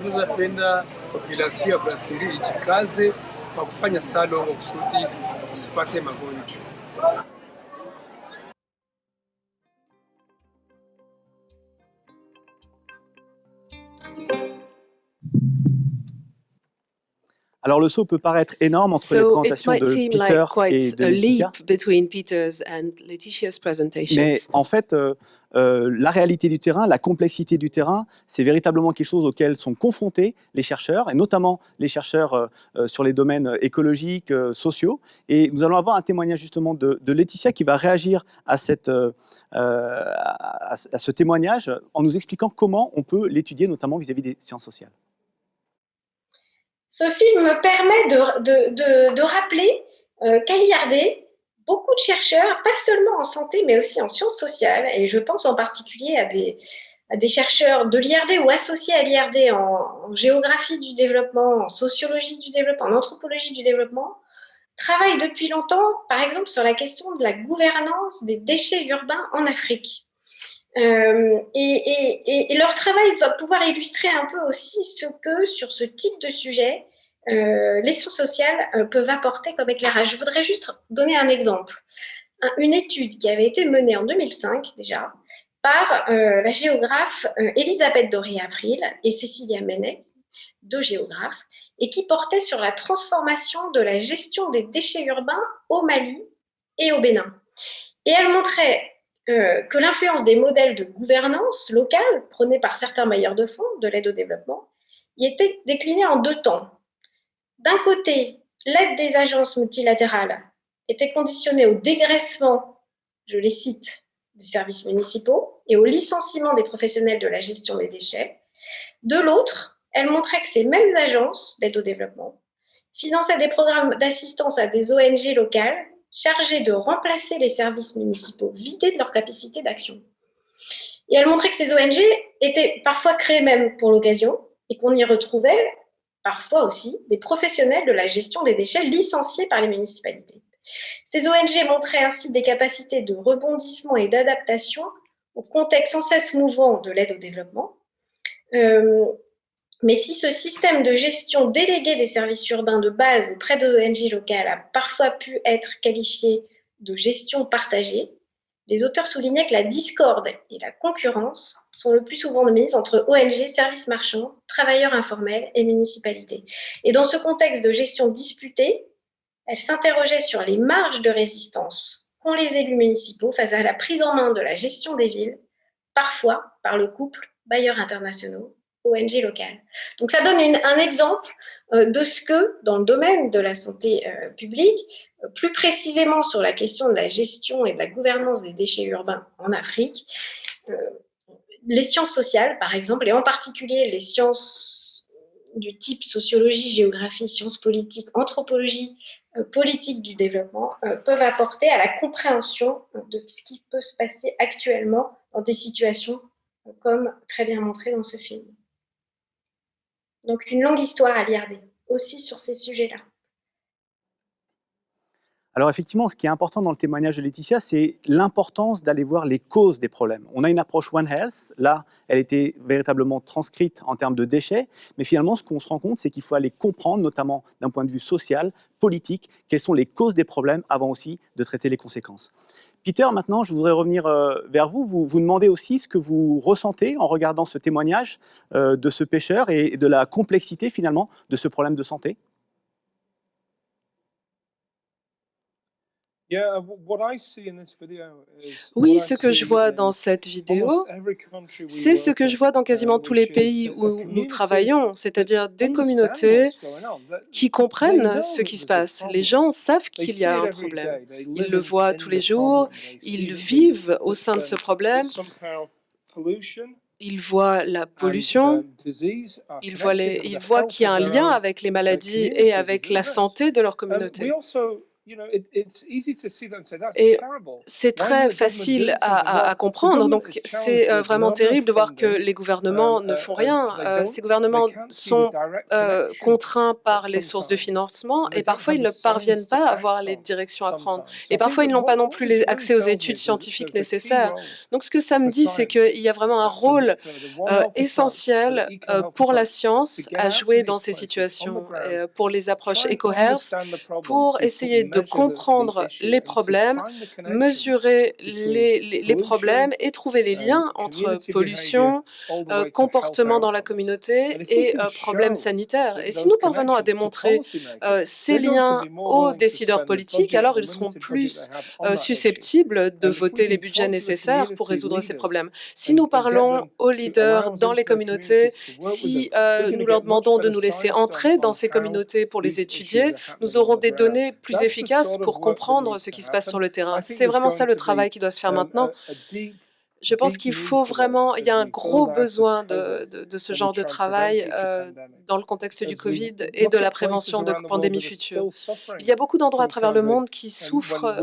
naweza penda population ya brasserie ijikaze kwa kufanya salo kusudi tusipate magonjwa. Alors le saut peut paraître énorme entre so les présentations de Peter like et de Laetitia. Mais en fait, euh, euh, la réalité du terrain, la complexité du terrain, c'est véritablement quelque chose auquel sont confrontés les chercheurs, et notamment les chercheurs euh, sur les domaines écologiques, sociaux. Et nous allons avoir un témoignage justement de, de Laetitia qui va réagir à, cette, à, à, ce témoignage en nous expliquant comment on peut l'étudier, notamment vis-à-vis -vis des sciences sociales. Ce film me permet de, rappeler euh, qu'à l'IRD, beaucoup de chercheurs, pas seulement en santé, mais aussi en sciences sociales, et je pense en particulier à des, chercheurs de l'IRD ou associés à l'IRD en, géographie du développement, en sociologie du développement, en anthropologie du développement, travaillent depuis longtemps, par exemple, sur la question de la gouvernance des déchets urbains en Afrique. Euh, et, leur travail va pouvoir illustrer un peu aussi ce que, sur ce type de sujet, euh, les sciences sociales euh, peuvent apporter comme éclairage. Je voudrais juste donner un exemple. Un, une étude qui avait été menée en 2005 déjà par euh, la géographe euh, Elisabeth Doré-April et Cécilia Menet, deux géographes, et qui portait sur la transformation de la gestion des déchets urbains au Mali et au Bénin. Et elle montrait que l'influence des modèles de gouvernance locale prônés par certains bailleurs de fonds de l'aide au développement y était déclinée en deux temps. D'un côté, l'aide des agences multilatérales était conditionnée au dégraissement, je les cite, des services municipaux et au licenciement des professionnels de la gestion des déchets. De l'autre, elle montrait que ces mêmes agences d'aide au développement finançait des programmes d'assistance à des ONG locales chargées de remplacer les services municipaux vidés de leur capacité d'action. Et elle montrait que ces ONG étaient parfois créées même pour l'occasion et qu'on y retrouvait parfois aussi des professionnels de la gestion des déchets licenciés par les municipalités. Ces ONG montraient ainsi des capacités de rebondissement et d'adaptation au contexte sans cesse mouvant de l'aide au développement. Euh, mais si ce système de gestion délégué des services urbains de base auprès d'ONG locales a parfois pu être qualifié de gestion partagée, les auteurs soulignaient que la discorde et la concurrence sont le plus souvent de mise entre ONG, services marchands, travailleurs informels et municipalités. Et dans ce contexte de gestion disputée, elle s'interrogeait sur les marges de résistance qu'ont les élus municipaux face à la prise en main de la gestion des villes, parfois par le couple bailleurs internationaux, ONG locales. Donc ça donne un exemple euh, de ce que, dans le domaine de la santé euh, publique, euh, plus précisément sur la question de la gestion et de la gouvernance des déchets urbains en Afrique, les sciences sociales, par exemple, et en particulier les sciences du type sociologie, géographie, sciences politiques, anthropologie, euh, politiques du développement euh, peuvent apporter à la compréhension de ce qui peut se passer actuellement dans des situations euh, comme très bien montré dans ce film. Donc une longue histoire à l'IRD, aussi sur ces sujets-là. Alors effectivement, ce qui est important dans le témoignage de Laetitia, c'est l'importance d'aller voir les causes des problèmes. On a une approche One Health, là, elle était véritablement transcrite en termes de déchets, mais finalement, ce qu'on se rend compte, c'est qu'il faut aller comprendre, notamment d'un point de vue social, politique, quelles sont les causes des problèmes avant aussi de traiter les conséquences. Peter, maintenant, je voudrais revenir euh, vers vous. Vous vous demandez aussi ce que vous ressentez en regardant ce témoignage euh, de ce pêcheur et de la complexité, finalement, de ce problème de santé Oui, ce que je vois dans cette vidéo, c'est ce que je vois dans quasiment uh, tous les pays où nous travaillons, c'est-à-dire des communautés qui comprennent ce qui se passe. Les gens savent qu'il y a un problème. Ils le voient tous les jours, ils vivent au sein de ce problème. Ils voient la pollution, ils voient, ils voient qu'il y a un lien avec les maladies et avec la santé de leur communauté. Et c'est très facile à, comprendre, donc c'est euh, vraiment terrible de voir que les gouvernements ne font rien. Euh, ces gouvernements sont euh, contraints par les sources de financement et parfois ils ne parviennent pas à voir les directions à prendre. Et parfois ils n'ont pas non plus les accès aux études scientifiques nécessaires. Donc ce que ça me dit, c'est qu'il y a vraiment un rôle essentiel pour la science à jouer dans ces situations, pour les approches éco-health, pour essayer de comprendre les problèmes, mesurer les, problèmes et trouver les liens entre pollution, euh, comportement dans la communauté et euh, problèmes sanitaires. Et si nous parvenons à démontrer euh, ces liens aux décideurs politiques, alors ils seront plus susceptibles de voter les budgets nécessaires pour résoudre ces problèmes. Si nous parlons aux leaders dans les communautés, si nous leur demandons de nous laisser entrer dans ces communautés pour les étudier, nous aurons des données plus efficaces pour comprendre ce qui se passe sur le terrain. C'est vraiment ça le travail qui doit se faire maintenant. Je pense qu'il faut vraiment, il y a un gros besoin de, de, ce genre de travail euh, dans le contexte du Covid et de la prévention de pandémies futures. Il y a beaucoup d'endroits à travers le monde qui souffrent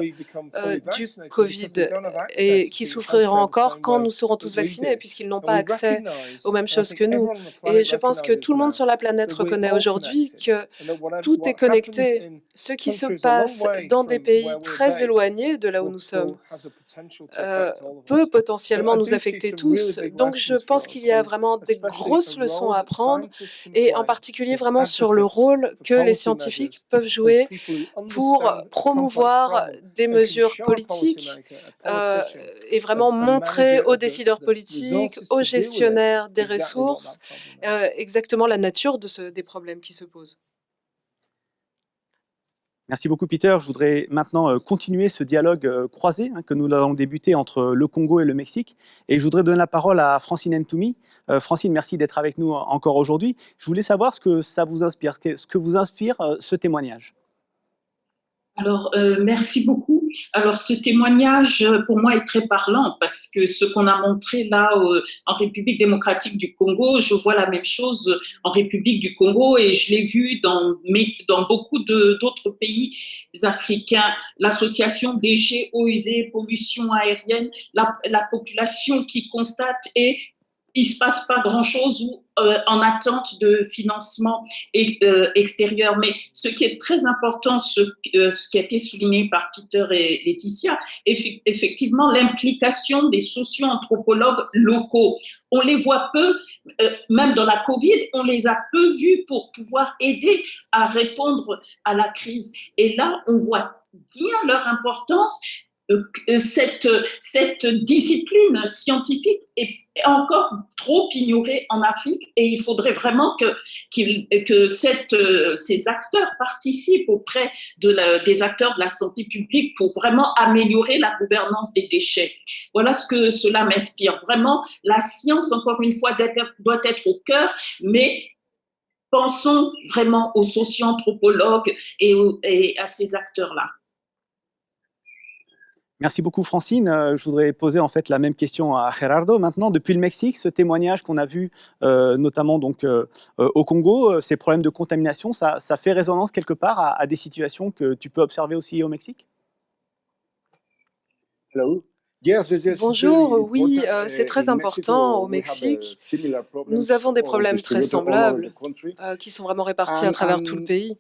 euh, du Covid et qui souffriront encore quand nous serons tous vaccinés puisqu'ils n'ont pas accès aux mêmes choses que nous. Et je pense que tout le monde sur la planète reconnaît aujourd'hui que tout est connecté. Ce qui se passe dans des pays très éloignés de là où nous sommes euh, peut potentiellement nous affecter tous. Donc, je pense qu'il y a vraiment des grosses leçons à apprendre, et en particulier vraiment sur le rôle que les scientifiques peuvent jouer pour promouvoir des mesures politiques euh, et vraiment montrer aux décideurs politiques, aux gestionnaires des ressources, euh, exactement la nature de ce, des problèmes qui se posent. Merci beaucoup Peter. Je voudrais maintenant euh, continuer ce dialogue euh, croisé hein, que nous avons débuté entre le Congo et le Mexique. Et je voudrais donner la parole à Francine Ntoumi. Euh, Francine, merci d'être avec nous encore aujourd'hui. Je voulais savoir ce que ça vous inspire, ce que vous inspire ce témoignage. Alors, merci beaucoup. Alors ce témoignage pour moi est très parlant parce que ce qu'on a montré là en République démocratique du Congo, je vois la même chose en République du Congo et je l'ai vu dans, dans beaucoup d'autres pays africains. L'association déchets, eaux usées, pollution aérienne, la, la population qui constate et il se passe pas grand-chose ou euh, en attente de financement euh, extérieur. Mais ce qui est très important, ce, euh, ce, qui a été souligné par Peter et Laetitia, effectivement l'implication des socio-anthropologues locaux. On les voit peu, même dans la Covid, on les a peu vus pour pouvoir aider à répondre à la crise. Et là, on voit bien leur importance cette, cette discipline scientifique est encore trop ignorée en Afrique et il faudrait vraiment que, ces acteurs participent auprès de des acteurs de la santé publique pour vraiment améliorer la gouvernance des déchets. Voilà ce que cela m'inspire. Vraiment, la science, encore une fois, doit être au cœur, mais pensons vraiment aux socio-anthropologues et à ces acteurs-là. Merci beaucoup Francine. Euh, je voudrais poser en fait la même question à Gerardo. Maintenant, depuis le Mexique, ce témoignage qu'on a vu euh, notamment donc euh, au Congo, ces problèmes de contamination, ça, fait résonance quelque part à, des situations que tu peux observer aussi au Mexique? Bonjour, oui, c'est très important au Mexique. Nous avons des problèmes très semblables qui sont vraiment répartis à travers tout le pays.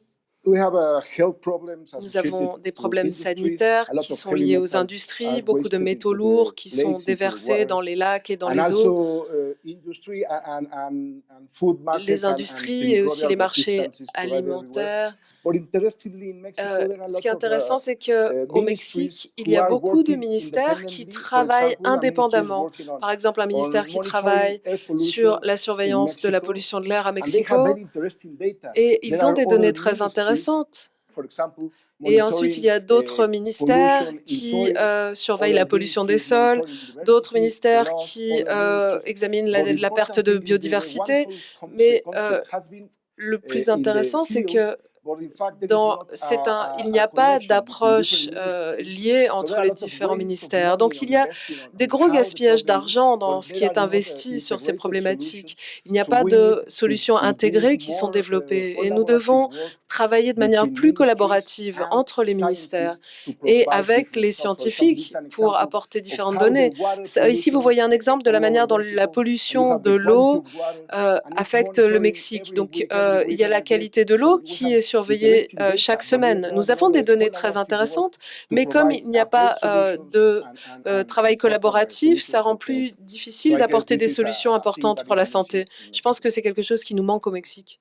Nous avons des problèmes sanitaires qui sont liés aux industries, beaucoup de métaux lourds qui sont déversés dans les lacs et dans les eaux. Uh, les industries et aussi les marchés alimentaires ce qui est intéressant, c'est qu'au uh, Mexique, il y a beaucoup de ministères qui travaillent indépendamment. Par exemple, un ministère qui travaille sur la surveillance de la pollution de l'air à Mexico, et ils ont des données très intéressantes. Et ensuite, il y a d'autres ministères qui euh, surveillent la pollution des sols, d'autres ministères qui euh, examinent la, perte de biodiversité. Mais le plus intéressant, c'est que un, il n'y a pas d'approche euh, liée entre les différents ministères. Donc, il y a des gros gaspillages d'argent dans ce qui est investi sur ces problématiques. Il n'y a pas de solutions intégrées qui sont développées et nous devons travailler de manière plus collaborative entre les ministères et avec les scientifiques pour apporter différentes données. Ici, vous voyez un exemple de la manière dont la pollution de l'eau euh, affecte le Mexique. Donc, euh, il y a la qualité de l'eau qui est surveillée euh, chaque semaine. Nous avons des données très intéressantes, mais comme il n'y a pas de travail collaboratif, ça rend plus difficile d'apporter des solutions importantes pour la santé. Je pense que c'est quelque chose qui nous manque au Mexique.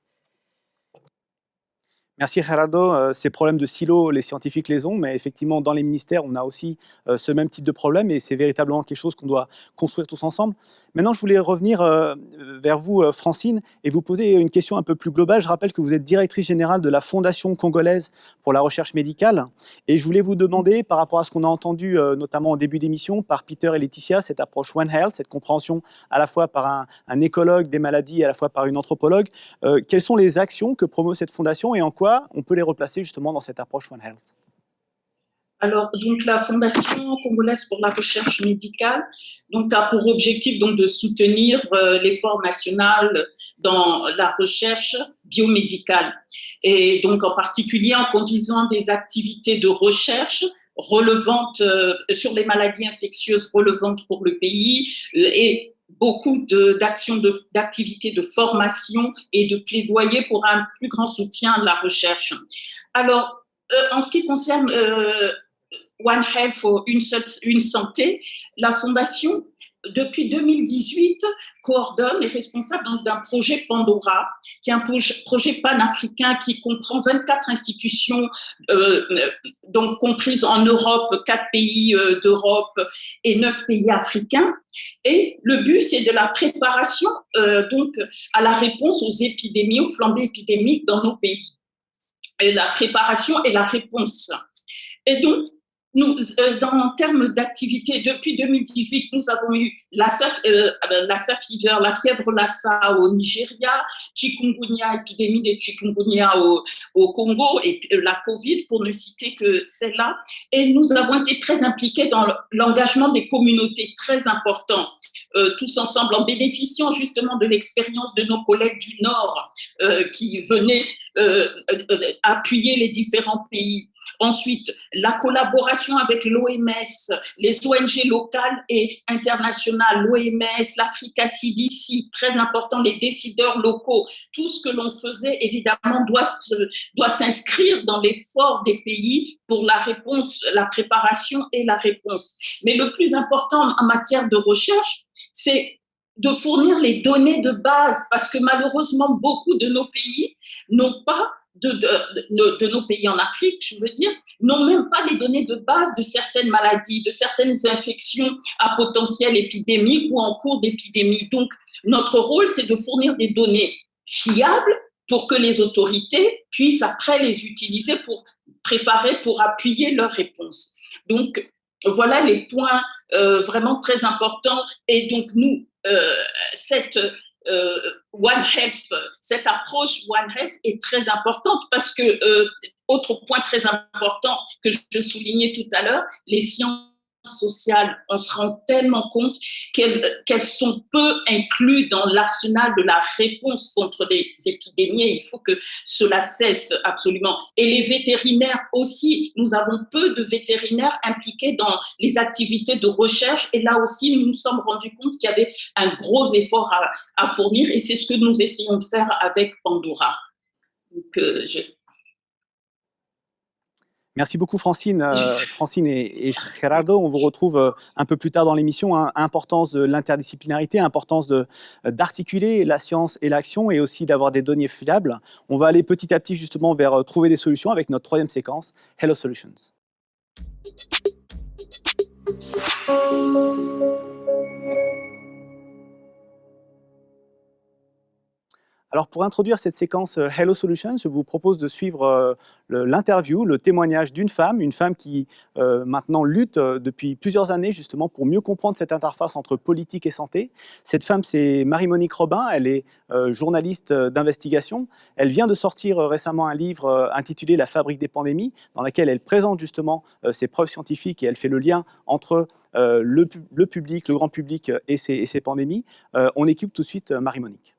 Merci Gerardo. Euh, ces problèmes de silos, les scientifiques les ont, mais effectivement, dans les ministères, on a aussi euh, ce même type de problème et c'est véritablement quelque chose qu'on doit construire tous ensemble. Maintenant, je voulais revenir euh, vers vous, Francine, et vous poser une question un peu plus globale. Je rappelle que vous êtes directrice générale de la Fondation congolaise pour la recherche médicale et je voulais vous demander, par rapport à ce qu'on a entendu, notamment au début d'émission, par Peter et Laetitia, cette approche One Health, cette compréhension à la fois par un, un écologue des maladies et à la fois par une anthropologue, quelles sont les actions que promeut cette fondation et en quoi on peut les replacer justement dans cette approche One Health? Alors, donc, la Fondation congolaise pour la recherche médicale donc, a pour objectif donc, de soutenir euh, l'effort national dans la recherche biomédicale. Et donc, en particulier en conduisant des activités de recherche relevantes euh, sur les maladies infectieuses relevantes pour le pays euh, et beaucoup d'actions, d'activités de, formation et de plaidoyer pour un plus grand soutien à la recherche. Alors, euh, en ce qui concerne euh, One Health, une, seule, une santé, la Fondation depuis 2018, coordonne et est responsable d'un projet Pandora, qui est un projet panafricain qui comprend 24 institutions, euh, donc comprises en Europe, 4 pays euh, d'Europe et 9 pays africains. Et le but, c'est de la préparation euh, donc à la réponse aux épidémies, aux flambées épidémiques dans nos pays. Et la préparation et la réponse. Et donc, nous, euh, dans en termes d'activité, depuis 2018, nous avons eu la, euh, la fever, la fièvre Lassa au Nigeria, chikungunya, épidémie de chikungunya au, Congo, et euh, la Covid, pour ne citer que celle-là. Et nous avons été très impliqués dans l'engagement des communautés, très important. Tous ensemble, en bénéficiant justement de l'expérience de nos collègues du Nord qui venaient appuyer les différents pays. Ensuite, la collaboration avec l'OMS, les ONG locales et internationales, l'OMS, l'Africa CDC, très important, les décideurs locaux, tout ce que l'on faisait, évidemment, doit, doit s'inscrire dans l'effort des pays pour la réponse, la préparation et la réponse. Mais le plus important en matière de recherche, c'est de fournir les données de base, parce que malheureusement, beaucoup de nos pays n'ont pas de, de, nos pays en Afrique, je veux dire, n'ont même pas les données de base de certaines maladies, de certaines infections à potentiel épidémique ou en cours d'épidémie. Donc, notre rôle, c'est de fournir des données fiables pour que les autorités puissent après les utiliser pour préparer, pour appuyer leurs réponses. Donc, voilà les points euh, vraiment très importants. Et donc, nous, euh, cette euh, One Health, cette approche One Health est très importante parce que, euh, autre point très important que je soulignais tout à l'heure, les sciences sociales, on se rend tellement compte qu'elles sont peu incluses dans l'arsenal de la réponse contre les épidémies. Il faut que cela cesse absolument. Et les vétérinaires aussi, nous avons peu de vétérinaires impliqués dans les activités de recherche. Et là aussi, nous nous sommes rendus compte qu'il y avait un gros effort à, fournir et c'est ce que nous essayons de faire avec Pandora. Donc, euh, je, Merci beaucoup Francine. Euh, Francine et, Gerardo, on vous retrouve euh, un peu plus tard dans l'émission. Hein. importance de l'interdisciplinarité, importance euh, d'articuler la science et l'action et aussi d'avoir des données fiables. On va aller petit à petit justement vers trouver des solutions avec notre troisième séquence, Hello Solutions. Alors pour introduire cette séquence euh, Hello Solutions, je vous propose de suivre euh, l'interview, le témoignage d'une femme, une femme qui euh, maintenant lutte depuis plusieurs années justement pour mieux comprendre cette interface entre politique et santé. Cette femme, c'est Marie-Monique Robin, elle est journaliste d'investigation. Elle vient de sortir récemment un livre intitulé La fabrique des pandémies, dans lequel elle présente justement ses preuves scientifiques et elle fait le lien entre le, public, le grand public et ces, et ces pandémies. on équipe tout de suite Marie-Monique.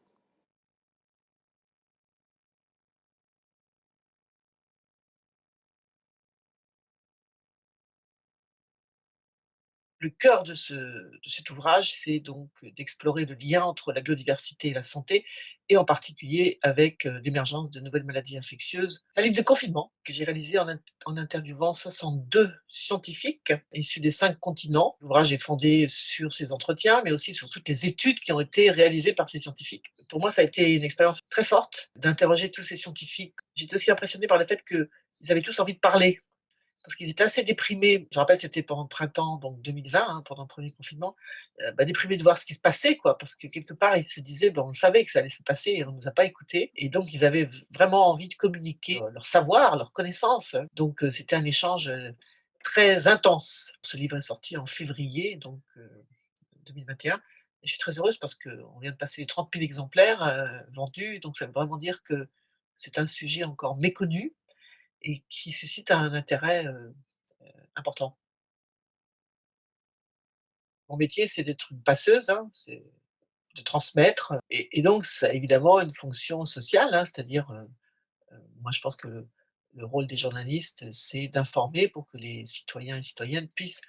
Le cœur de, cet ouvrage, c'est donc d'explorer le lien entre la biodiversité et la santé, et en particulier avec euh, l'émergence de nouvelles maladies infectieuses. C'est un livre de confinement que j'ai réalisé en, interviewant 62 scientifiques issus des cinq continents. L'ouvrage est fondé sur ces entretiens, mais aussi sur toutes les études qui ont été réalisées par ces scientifiques. Pour moi, ça a été une expérience très forte d'interroger tous ces scientifiques. J'étais aussi impressionné par le fait qu'ils avaient tous envie de parler parce qu'ils étaient assez déprimés. Je rappelle, c'était pendant le printemps, donc 2020, hein, pendant le premier confinement, euh, bah, déprimés de voir ce qui se passait, quoi, parce que quelque part, ils se disaient, bon, on savait que ça allait se passer et on ne nous a pas écoutés. Et donc, ils avaient vraiment envie de communiquer leur savoir, leur connaissance. Donc, euh, c'était un échange euh, très intense. Ce livre est sorti en février, donc 2021. Et je suis très heureuse parce qu'on vient de passer les 30 000 exemplaires vendus, donc ça veut vraiment dire que c'est un sujet encore méconnu et qui suscite un intérêt important. Mon métier, c'est d'être une passeuse, hein, c'est de transmettre, et, donc ça a évidemment une fonction sociale, hein, c'est-à-dire, moi je pense que le, rôle des journalistes, c'est d'informer pour que les citoyens et citoyennes puissent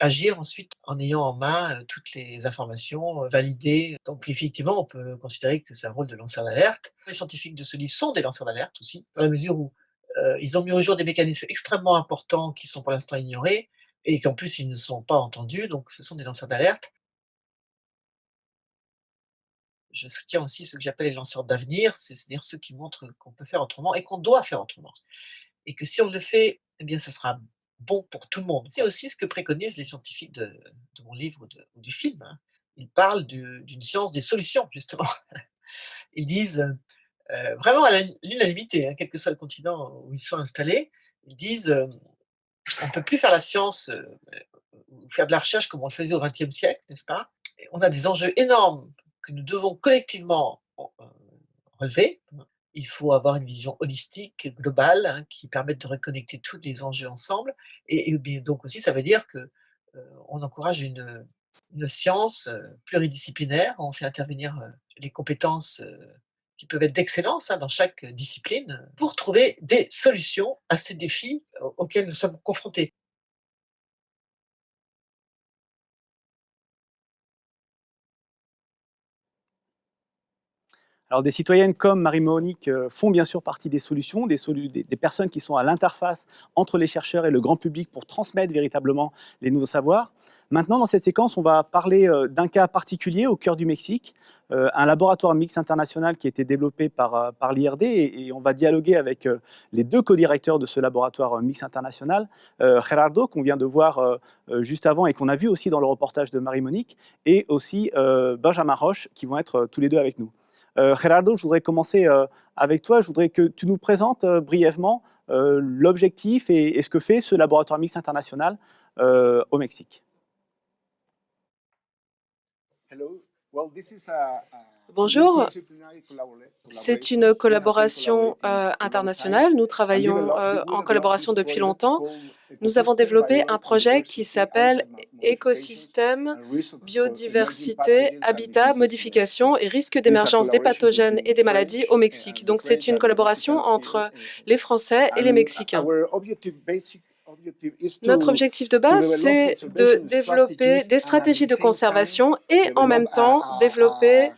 agir ensuite en ayant en main toutes les informations validées. Donc effectivement, on peut considérer que c'est un rôle de lanceur d'alerte. Les scientifiques de ce livre sont des lanceurs d'alerte aussi, dans la mesure où euh, ils ont mis au jour des mécanismes extrêmement importants qui sont pour l'instant ignorés et qu'en plus ils ne sont pas entendus, donc ce sont des lanceurs d'alerte. Je soutiens aussi ce que j'appelle les lanceurs d'avenir, c'est-à-dire ceux qui montrent qu'on peut faire autrement et qu'on doit faire autrement. Et que si on le fait, eh bien, ça sera bon pour tout le monde. C'est aussi ce que préconisent les scientifiques de, mon livre ou, du film. Hein. Ils parlent d'une science des solutions, justement. Ils disent, euh, vraiment à l'unanimité, hein, quel que soit le continent où ils sont installés, ils disent euh, On ne peut plus faire la science ou faire de la recherche comme on le faisait au XXe siècle, n'est-ce pas? On a des enjeux énormes que nous devons collectivement relever. Il faut avoir une vision holistique, globale, hein, qui permette de reconnecter tous les enjeux ensemble. Et, donc aussi, ça veut dire que on encourage une science pluridisciplinaire. On fait intervenir les compétences qui peuvent être d'excellence hein, dans chaque discipline pour trouver des solutions à ces défis auxquels nous sommes confrontés. Alors des citoyennes comme Marie-Monique euh, font bien sûr partie des solutions, des, personnes qui sont à l'interface entre les chercheurs et le grand public pour transmettre véritablement les nouveaux savoirs. Maintenant, dans cette séquence, on va parler euh, d'un cas particulier au cœur du Mexique, euh, un laboratoire mix international qui a été développé par, par l'IRD et, on va dialoguer avec les deux co-directeurs de ce laboratoire mix international, Gerardo, qu'on vient de voir juste avant et qu'on a vu aussi dans le reportage de Marie-Monique, et aussi Benjamin Roche, qui vont être tous les deux avec nous. Euh, Gerardo, je voudrais commencer euh, avec toi. Je voudrais que tu nous présentes euh, brièvement l'objectif et, ce que fait ce laboratoire mix international au Mexique. Bonjour, c'est une collaboration euh, internationale. Nous travaillons euh, en collaboration depuis longtemps. Nous avons développé un projet qui s'appelle Écosystème, biodiversité, habitat, modification et risque d'émergence des pathogènes et des maladies au Mexique. Donc c'est une collaboration entre les Français et les Mexicains. Notre objectif de base, c'est de développer des stratégies de conservation et en même temps développer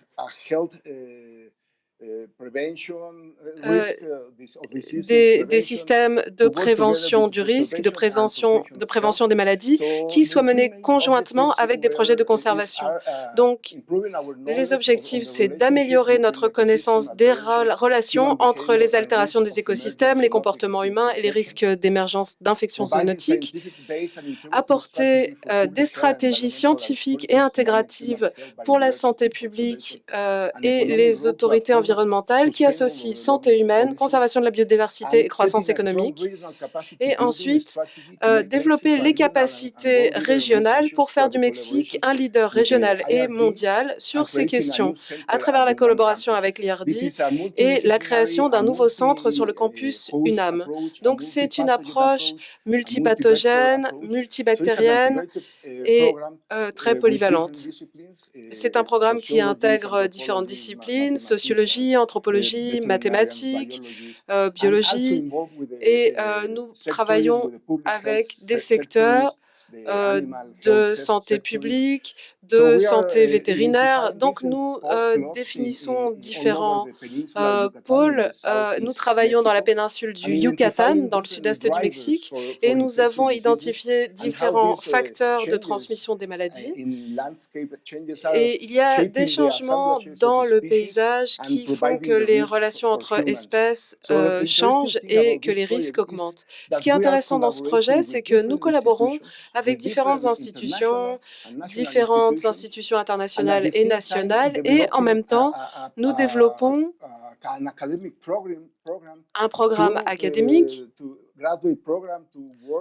des, systèmes de prévention du risque, de prévention, de prévention des maladies, qui soient menés conjointement avec des projets de conservation. Uh, Donc, les objectifs, c'est d'améliorer notre connaissance des relations entre les altérations des écosystèmes, les comportements humains et les risques d'émergence d'infections zoonotiques, apporter euh, des stratégies scientifiques et intégratives pour la santé publique euh, et les autorités environnementales qui associent santé humaine, conservation de la biodiversité et croissance économique. Et ensuite, euh, développer les capacités régionales pour faire du Mexique un leader régional et mondial sur ces questions, à travers la collaboration avec l'IRD et la création d'un nouveau centre sur le campus UNAM. Donc, c'est une approche multipathogène, multibactérienne et euh, très polyvalente. C'est un programme qui intègre différentes disciplines, sociologie, anthropologie, mathématiques, euh, biologie, et euh, nous travaillons avec des secteurs euh, de santé publique, de santé vétérinaire. Donc, nous euh, définissons différents euh, pôles. nous travaillons dans la péninsule du Yucatan, dans le sud-est du Mexique, et nous avons identifié différents facteurs de transmission des maladies. Et il y a des changements dans le paysage qui font que les relations entre espèces changent et que les risques augmentent. Ce qui est intéressant dans ce projet, c'est que nous collaborons avec différentes institutions, différentes institutions internationales et nationales, et en même temps, nous développons un programme académique,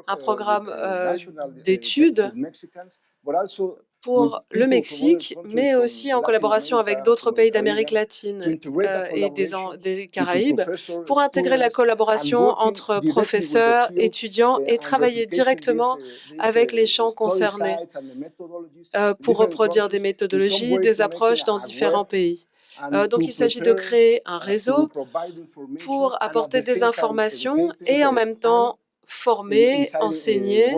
un programme euh, d'études pour le Mexique, mais aussi en collaboration avec d'autres pays d'Amérique latine euh, et des, des, Caraïbes, pour intégrer la collaboration entre professeurs, étudiants et travailler directement avec les champs concernés euh, pour reproduire des méthodologies, des approches dans différents pays. Euh, donc, il s'agit de créer un réseau pour apporter des informations et en même temps former, enseigner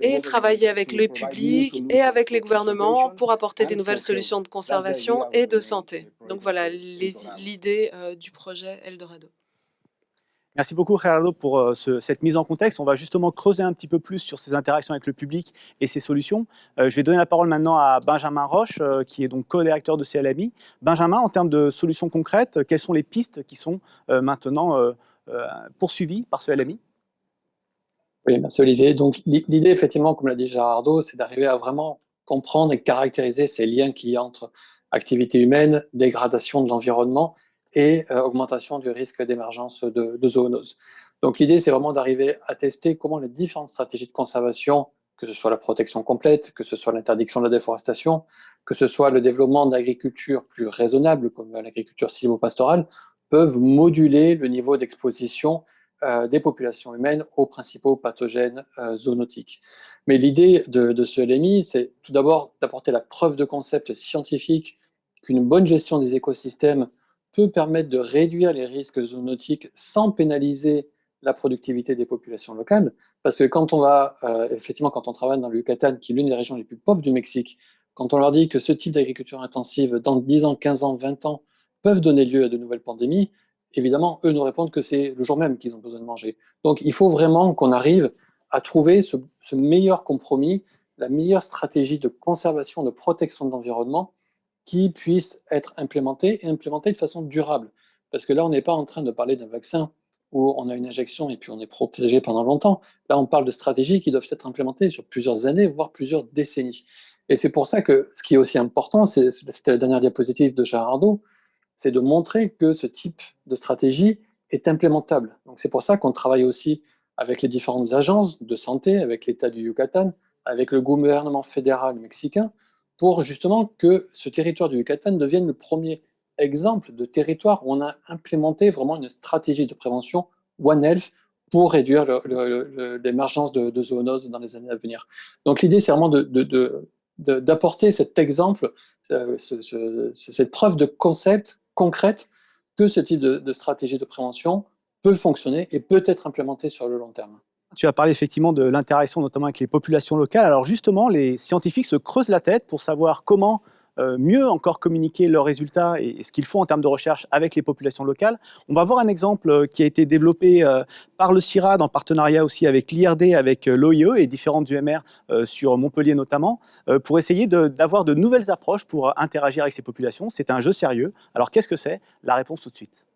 et travailler avec le public et avec les gouvernements pour apporter des nouvelles solutions de conservation et de santé. Donc voilà l'idée euh, du projet Eldorado. Merci beaucoup, Gerardo, pour euh, cette mise en contexte. On va justement creuser un petit peu plus sur ces interactions avec le public et ces solutions. Euh, je vais donner la parole maintenant à Benjamin Roche, qui est donc co-directeur de CLMI. Benjamin, en termes de solutions concrètes, quelles sont les pistes qui sont maintenant poursuivies par ce LMI oui, merci Olivier. Donc l'idée, effectivement, comme l'a dit Gérardo, c'est d'arriver à vraiment comprendre et caractériser ces liens qui y entre activité humaine, dégradation de l'environnement et euh, augmentation du risque d'émergence de, zoonoses. Donc l'idée, c'est vraiment d'arriver à tester comment les différentes stratégies de conservation, que ce soit la protection complète, que ce soit l'interdiction de la déforestation, que ce soit le développement d'agriculture plus raisonnable, comme l'agriculture silvopastorale, peuvent moduler le niveau d'exposition des populations humaines aux principaux pathogènes euh, zoonotiques. Mais l'idée de, de, ce LMI, c'est tout d'abord d'apporter la preuve de concept scientifique qu'une bonne gestion des écosystèmes peut permettre de réduire les risques zoonotiques sans pénaliser la productivité des populations locales, parce que quand on va, euh, effectivement, quand on travaille dans le Yucatan, qui est l'une des régions les plus pauvres du Mexique, quand on leur dit que ce type d'agriculture intensive, dans 10 ans, 15 ans, 20 ans, peuvent donner lieu à de nouvelles pandémies, évidemment, eux nous répondent que c'est le jour même qu'ils ont besoin de manger. Donc il faut vraiment qu'on arrive à trouver ce, meilleur compromis, la meilleure stratégie de conservation, de protection de l'environnement qui puisse être implémentée et implémentée de façon durable. Parce que là, on n'est pas en train de parler d'un vaccin où on a une injection et puis on est protégé pendant longtemps. Là, on parle de stratégies qui doivent être implémentées sur plusieurs années, voire plusieurs décennies. Et c'est pour ça que ce qui est aussi important, c'était la dernière diapositive de Gerardo, c'est de montrer que ce type de stratégie est implémentable. Donc c'est pour ça qu'on travaille aussi avec les différentes agences de santé, avec l'État du Yucatan, avec le gouvernement fédéral mexicain, pour justement que ce territoire du Yucatan devienne le premier exemple de territoire où on a implémenté vraiment une stratégie de prévention One Health pour réduire l'émergence de, zoonoses dans les années à venir. Donc l'idée, c'est vraiment d'apporter de, de, cet exemple, euh, ce, ce, cette preuve de concept concrète que ce type de, stratégie de prévention peut fonctionner et peut être implémenté sur le long terme. Tu as parlé effectivement de l'interaction notamment avec les populations locales. Alors justement, les scientifiques se creusent la tête pour savoir comment mieux encore communiquer leurs résultats et, ce qu'ils font en termes de recherche avec les populations locales. On va voir un exemple euh, qui a été développé euh, par le CIRAD en partenariat aussi avec l'IRD, avec l'OIE et différentes UMR sur Montpellier notamment, pour essayer d'avoir de, de nouvelles approches pour interagir avec ces populations. C'est un jeu sérieux. Alors qu'est-ce que c'est? La réponse tout de suite.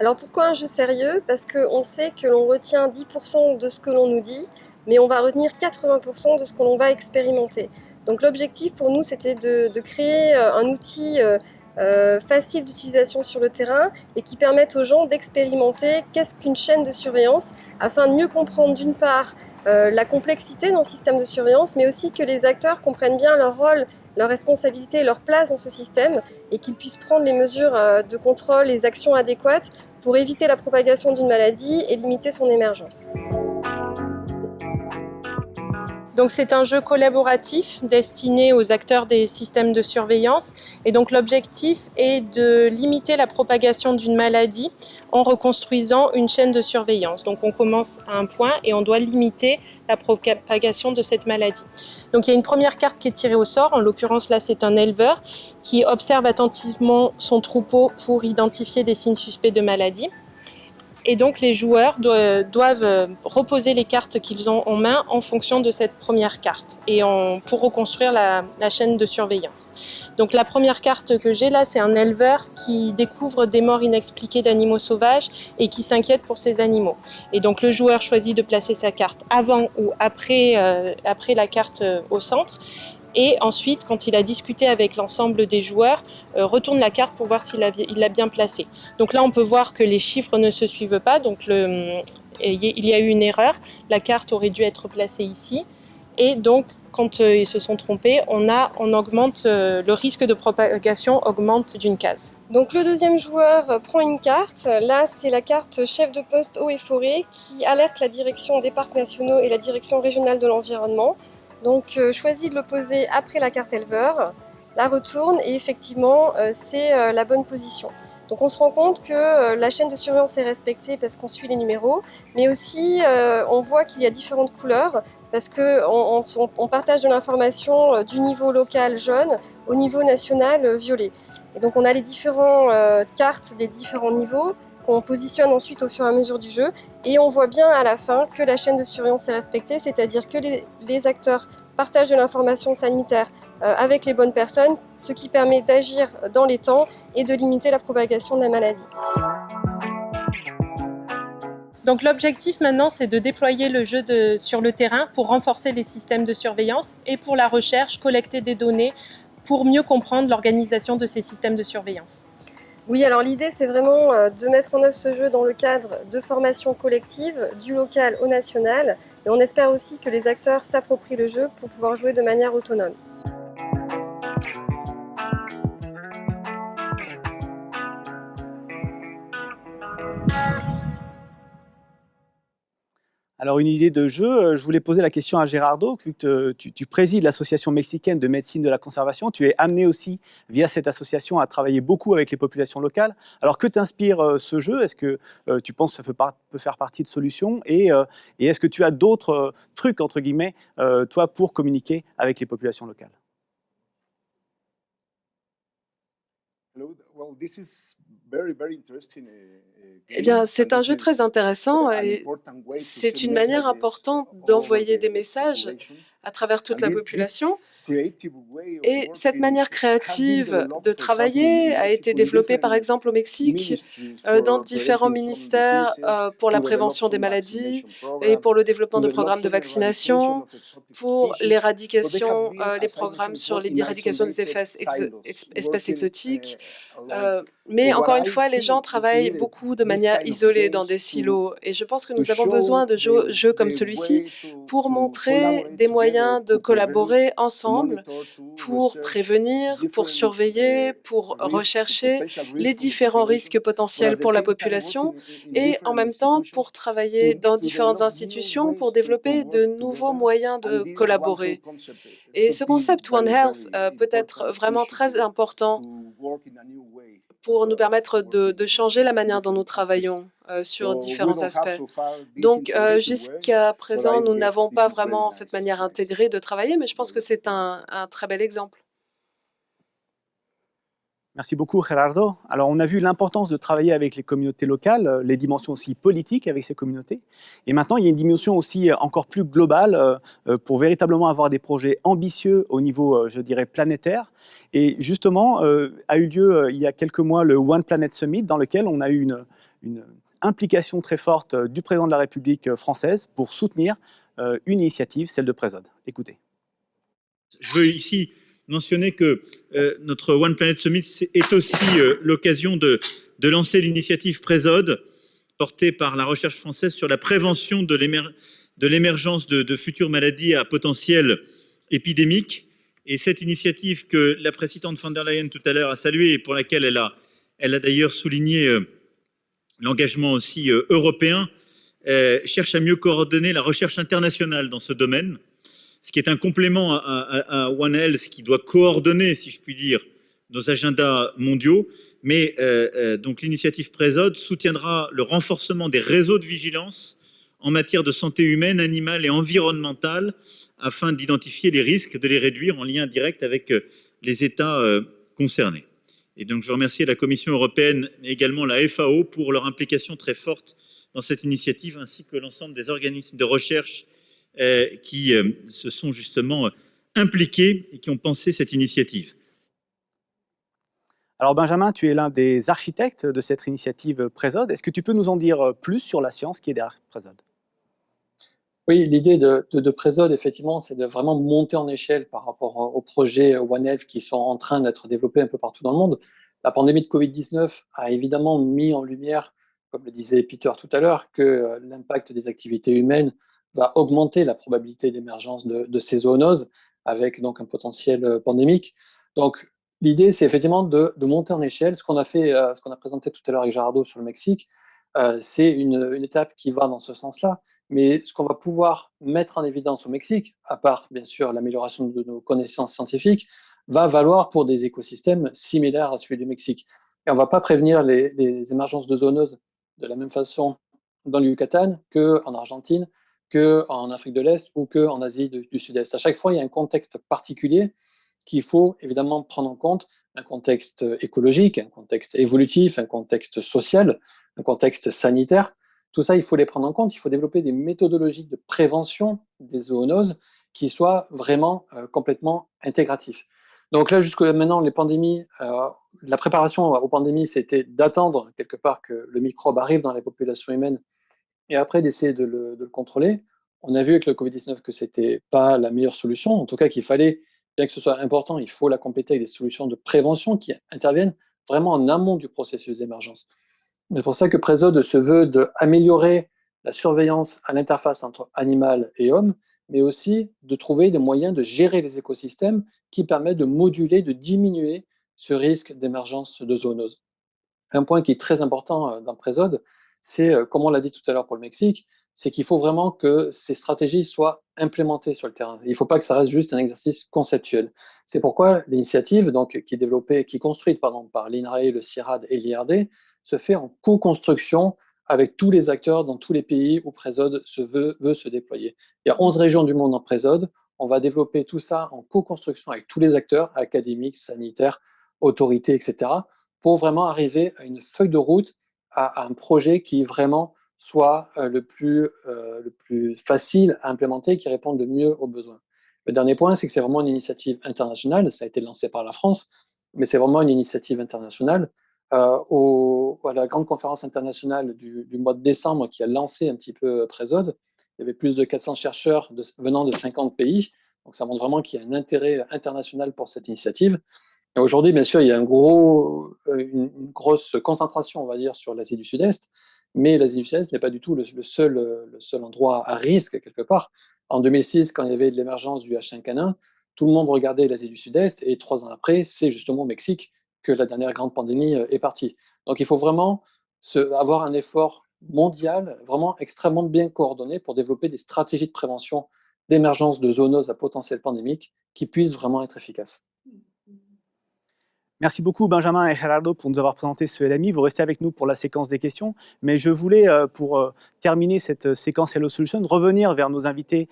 Alors pourquoi un jeu sérieux? Parce qu'on sait que l'on retient 10% de ce que l'on nous dit, mais on va retenir 80% de ce que l'on va expérimenter. Donc l'objectif pour nous, c'était de, créer euh, un outil euh, euh, facile d'utilisation sur le terrain et qui permette aux gens d'expérimenter qu'est-ce qu'une chaîne de surveillance afin de mieux comprendre d'une part la complexité le système de surveillance, mais aussi que les acteurs comprennent bien leur rôle, leur responsabilité, leur place dans ce système et qu'ils puissent prendre les mesures de contrôle, les actions adéquates pour éviter la propagation d'une maladie et limiter son émergence. Donc c'est un jeu collaboratif destiné aux acteurs des systèmes de surveillance et donc l'objectif est de limiter la propagation d'une maladie en reconstruisant une chaîne de surveillance. Donc on commence à un point et on doit limiter la propagation de cette maladie. Donc il y a une première carte qui est tirée au sort, en l'occurrence là c'est un éleveur qui observe attentivement son troupeau pour identifier des signes suspects de maladie et donc les joueurs doivent euh, reposer les cartes qu'ils ont en main en fonction de cette première carte et pour reconstruire la, chaîne de surveillance. Donc la première carte que j'ai là, c'est un éleveur qui découvre des morts inexpliquées d'animaux sauvages et qui s'inquiète pour ces animaux. Et donc le joueur choisit de placer sa carte avant ou après, euh, après la carte euh, au centre et ensuite, quand il a discuté avec l'ensemble des joueurs, euh, retourne la carte pour voir s'il l'a bien placée. Donc là, on peut voir que les chiffres ne se suivent pas, donc le, il y a eu une erreur. La carte aurait dû être placée ici. Et donc, quand euh, ils se sont trompés, on, augmente, euh, le risque de propagation augmente d'une case. Donc le deuxième joueur prend une carte. Là, c'est la carte chef de poste eau et forêt qui alerte la direction des parcs nationaux et la direction régionale de l'environnement donc euh, choisis de le poser après la carte éleveur, la retourne et effectivement euh, c'est euh, la bonne position. Donc on se rend compte que la chaîne de surveillance est respectée parce qu'on suit les numéros, mais aussi on voit qu'il y a différentes couleurs parce qu'on on, partage de l'information du niveau local jaune au niveau national violet. Et donc on a les différentes cartes des différents niveaux qu'on positionne ensuite au fur et à mesure du jeu. Et on voit bien à la fin que la chaîne de surveillance est respectée, c'est-à-dire que les, acteurs partagent de l'information sanitaire euh, avec les bonnes personnes, ce qui permet d'agir dans les temps et de limiter la propagation de la maladie. Donc l'objectif maintenant, c'est de déployer le jeu sur le terrain pour renforcer les systèmes de surveillance et pour la recherche, collecter des données pour mieux comprendre l'organisation de ces systèmes de surveillance. Oui, alors l'idée, c'est vraiment euh, de mettre en œuvre ce jeu dans le cadre de formation collective, du local au national. Et on espère aussi que les acteurs s'approprient le jeu pour pouvoir jouer de manière autonome. Alors, une idée de jeu, euh, je voulais poser la question à Gérardo, vu que tu, tu présides l'association mexicaine de médecine de la conservation, tu es amené aussi, via cette association, à travailler beaucoup avec les populations locales. Alors, que t'inspire euh, ce jeu? Est-ce que euh, tu penses que ça peut, faire partie de solutions? Et est-ce que tu as d'autres trucs, entre guillemets, toi, pour communiquer avec les populations locales? Eh bien, c'est un jeu très intéressant et c'est une manière importante d'envoyer des messages à travers toute la population. Et cette manière créative de travailler a été développée par exemple au Mexique, euh, dans différents ministères euh, pour la prévention des maladies et pour le développement de programmes de vaccination, pour l'éradication, euh, les programmes sur l'éradication des espèces exotiques. mais encore une fois, les gens travaillent beaucoup de manière isolée dans des silos et je pense que nous avons besoin de jeux comme celui-ci pour montrer des moyens de collaborer ensemble pour prévenir, pour surveiller, pour rechercher les différents risques potentiels pour la population et en même temps pour travailler dans différentes institutions pour développer de nouveaux moyens de collaborer. Et ce concept One Health euh, peut être vraiment très important pour nous permettre de, changer la manière dont nous travaillons euh, sur différents aspects. Donc, euh, jusqu'à présent, nous n'avons pas vraiment cette manière intégrée de travailler, mais je pense que c'est un, très bel exemple. Merci beaucoup, Gerardo. Alors, on a vu l'importance de travailler avec les communautés locales, euh, les dimensions aussi politiques avec ces communautés. Et maintenant, il y a une dimension aussi encore plus globale pour véritablement avoir des projets ambitieux au niveau, je dirais, planétaire. Et justement, a eu lieu il y a quelques mois le One Planet Summit, dans lequel on a eu une, une implication très forte du président de la République française pour soutenir une initiative, celle de Présode. Écoutez. Je veux ici mentionner que euh, notre One Planet Summit est aussi euh, l'occasion de, lancer l'initiative Présode, portée par la recherche française sur la prévention de l'émergence de, futures maladies à potentiel épidémique. Et cette initiative que la présidente von der Leyen tout à l'heure a saluée et pour laquelle elle a, elle a d'ailleurs souligné euh, l'engagement aussi européen, cherche à mieux coordonner la recherche internationale dans ce domaine ce qui est un complément à, One Health qui doit coordonner, si je puis dire, nos agendas mondiaux. Mais euh, euh, l'initiative Présode soutiendra le renforcement des réseaux de vigilance en matière de santé humaine, animale et environnementale afin d'identifier les risques, de les réduire en lien direct avec euh, les États concernés. Et donc je remercie la Commission européenne et également la FAO pour leur implication très forte dans cette initiative, ainsi que l'ensemble des organismes de recherche qui euh, se sont justement euh, impliqués et qui ont pensé cette initiative. Alors Benjamin, tu es l'un des architectes de cette initiative Présode. Est-ce que tu peux nous en dire plus sur la science qui est derrière Présode? Oui, l'idée de, de, Présode, effectivement, c'est de vraiment monter en échelle par rapport aux projets One Health qui sont en train d'être développés un peu partout dans le monde. La pandémie de Covid-19 a évidemment mis en lumière, comme le disait Peter tout à l'heure, que l'impact des activités humaines va augmenter la probabilité d'émergence de, ces zoonoses avec donc un potentiel euh, pandémique. Donc, l'idée, c'est effectivement de, monter en échelle. Ce qu'on a fait, euh, ce qu'on a présenté tout à l'heure avec Gerardo sur le Mexique, euh, c'est une, étape qui va dans ce sens-là. Mais ce qu'on va pouvoir mettre en évidence au Mexique, à part bien sûr l'amélioration de nos connaissances scientifiques, va valoir pour des écosystèmes similaires à celui du Mexique. Et on ne va pas prévenir les, les émergences de zoonoses de la même façon dans le Yucatan qu'en Argentine, qu'en Afrique de l'Est ou qu'en Asie du, Sud-Est. À chaque fois, il y a un contexte particulier qu'il faut évidemment prendre en compte, un contexte écologique, un contexte évolutif, un contexte social, un contexte sanitaire. Tout ça, il faut les prendre en compte. Il faut développer des méthodologies de prévention des zoonoses qui soient vraiment euh, complètement intégratives. Donc là, jusqu'à maintenant, les pandémies, euh, la préparation aux pandémies, c'était d'attendre quelque part que le microbe arrive dans les populations humaines et après d'essayer de, le, contrôler. On a vu avec le Covid-19 que ce n'était pas la meilleure solution, en tout cas qu'il fallait, bien que ce soit important, il faut la compléter avec des solutions de prévention qui interviennent vraiment en amont du processus d'émergence. C'est pour ça que Présode se veut d'améliorer la surveillance à l'interface entre animal et homme, mais aussi de trouver des moyens de gérer les écosystèmes qui permettent de moduler, de diminuer ce risque d'émergence de zoonose. Un point qui est très important euh, dans Présode, c'est, euh, comme on l'a dit tout à l'heure pour le Mexique, c'est qu'il faut vraiment que ces stratégies soient implémentées sur le terrain. Il ne faut pas que ça reste juste un exercice conceptuel. C'est pourquoi l'initiative, donc qui est développée, qui est construite par l'INRAE, le CIRAD et l'IRD, se fait en co-construction avec tous les acteurs dans tous les pays où Présode se veut, veut se déployer. Il y a 11 régions du monde en Présode. On va développer tout ça en co-construction avec tous les acteurs, académiques, sanitaires, autorités, etc., pour vraiment arriver à une feuille de route, à, un projet qui vraiment soit euh, le, plus, euh, le plus facile à implémenter, qui réponde le mieux aux besoins. Le dernier point, c'est que c'est vraiment une initiative internationale, ça a été lancé par la France, mais c'est vraiment une initiative internationale. Euh, à la grande conférence internationale du, mois de décembre qui a lancé un petit peu Présode, il y avait plus de 400 chercheurs venant de 50 pays, donc ça montre vraiment qu'il y a un intérêt international pour cette initiative. Aujourd'hui, bien sûr, il y a gros, une, grosse concentration, on va dire, sur l'Asie du Sud-Est, mais l'Asie du Sud-Est n'est pas du tout le, seul, le seul endroit à risque, quelque part. En 2006, quand il y avait l'émergence du H5N1, tout le monde regardait l'Asie du Sud-Est, et trois ans après, c'est justement au Mexique que la dernière grande pandémie euh, est partie. Donc il faut vraiment avoir un effort mondial, vraiment extrêmement bien coordonné pour développer des stratégies de prévention d'émergence de zoonoses à potentiel pandémique qui puissent vraiment être efficaces. Merci beaucoup Benjamin et Gerardo pour nous avoir présenté ce LMI. Vous restez avec nous pour la séquence des questions, mais je voulais, euh, pour euh, terminer cette euh, séquence Hello Solution, revenir vers nos invités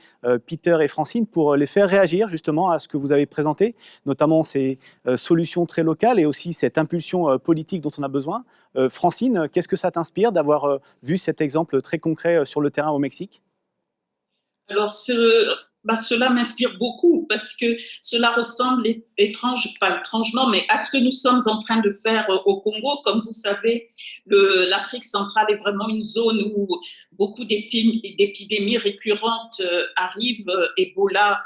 Peter et Francine pour les faire réagir justement à ce que vous avez présenté, notamment ces solutions très locales et aussi cette impulsion politique dont on a besoin. Francine, qu'est-ce que ça t'inspire d'avoir vu cet exemple très concret sur le terrain au Mexique? Alors, bah, cela m'inspire beaucoup parce que cela ressemble étrange, pas étrangement, mais à ce que nous sommes en train de faire euh, au Congo. Comme vous savez, l'Afrique centrale est vraiment une zone où beaucoup d'épidémies récurrentes euh, arrivent, euh, Ebola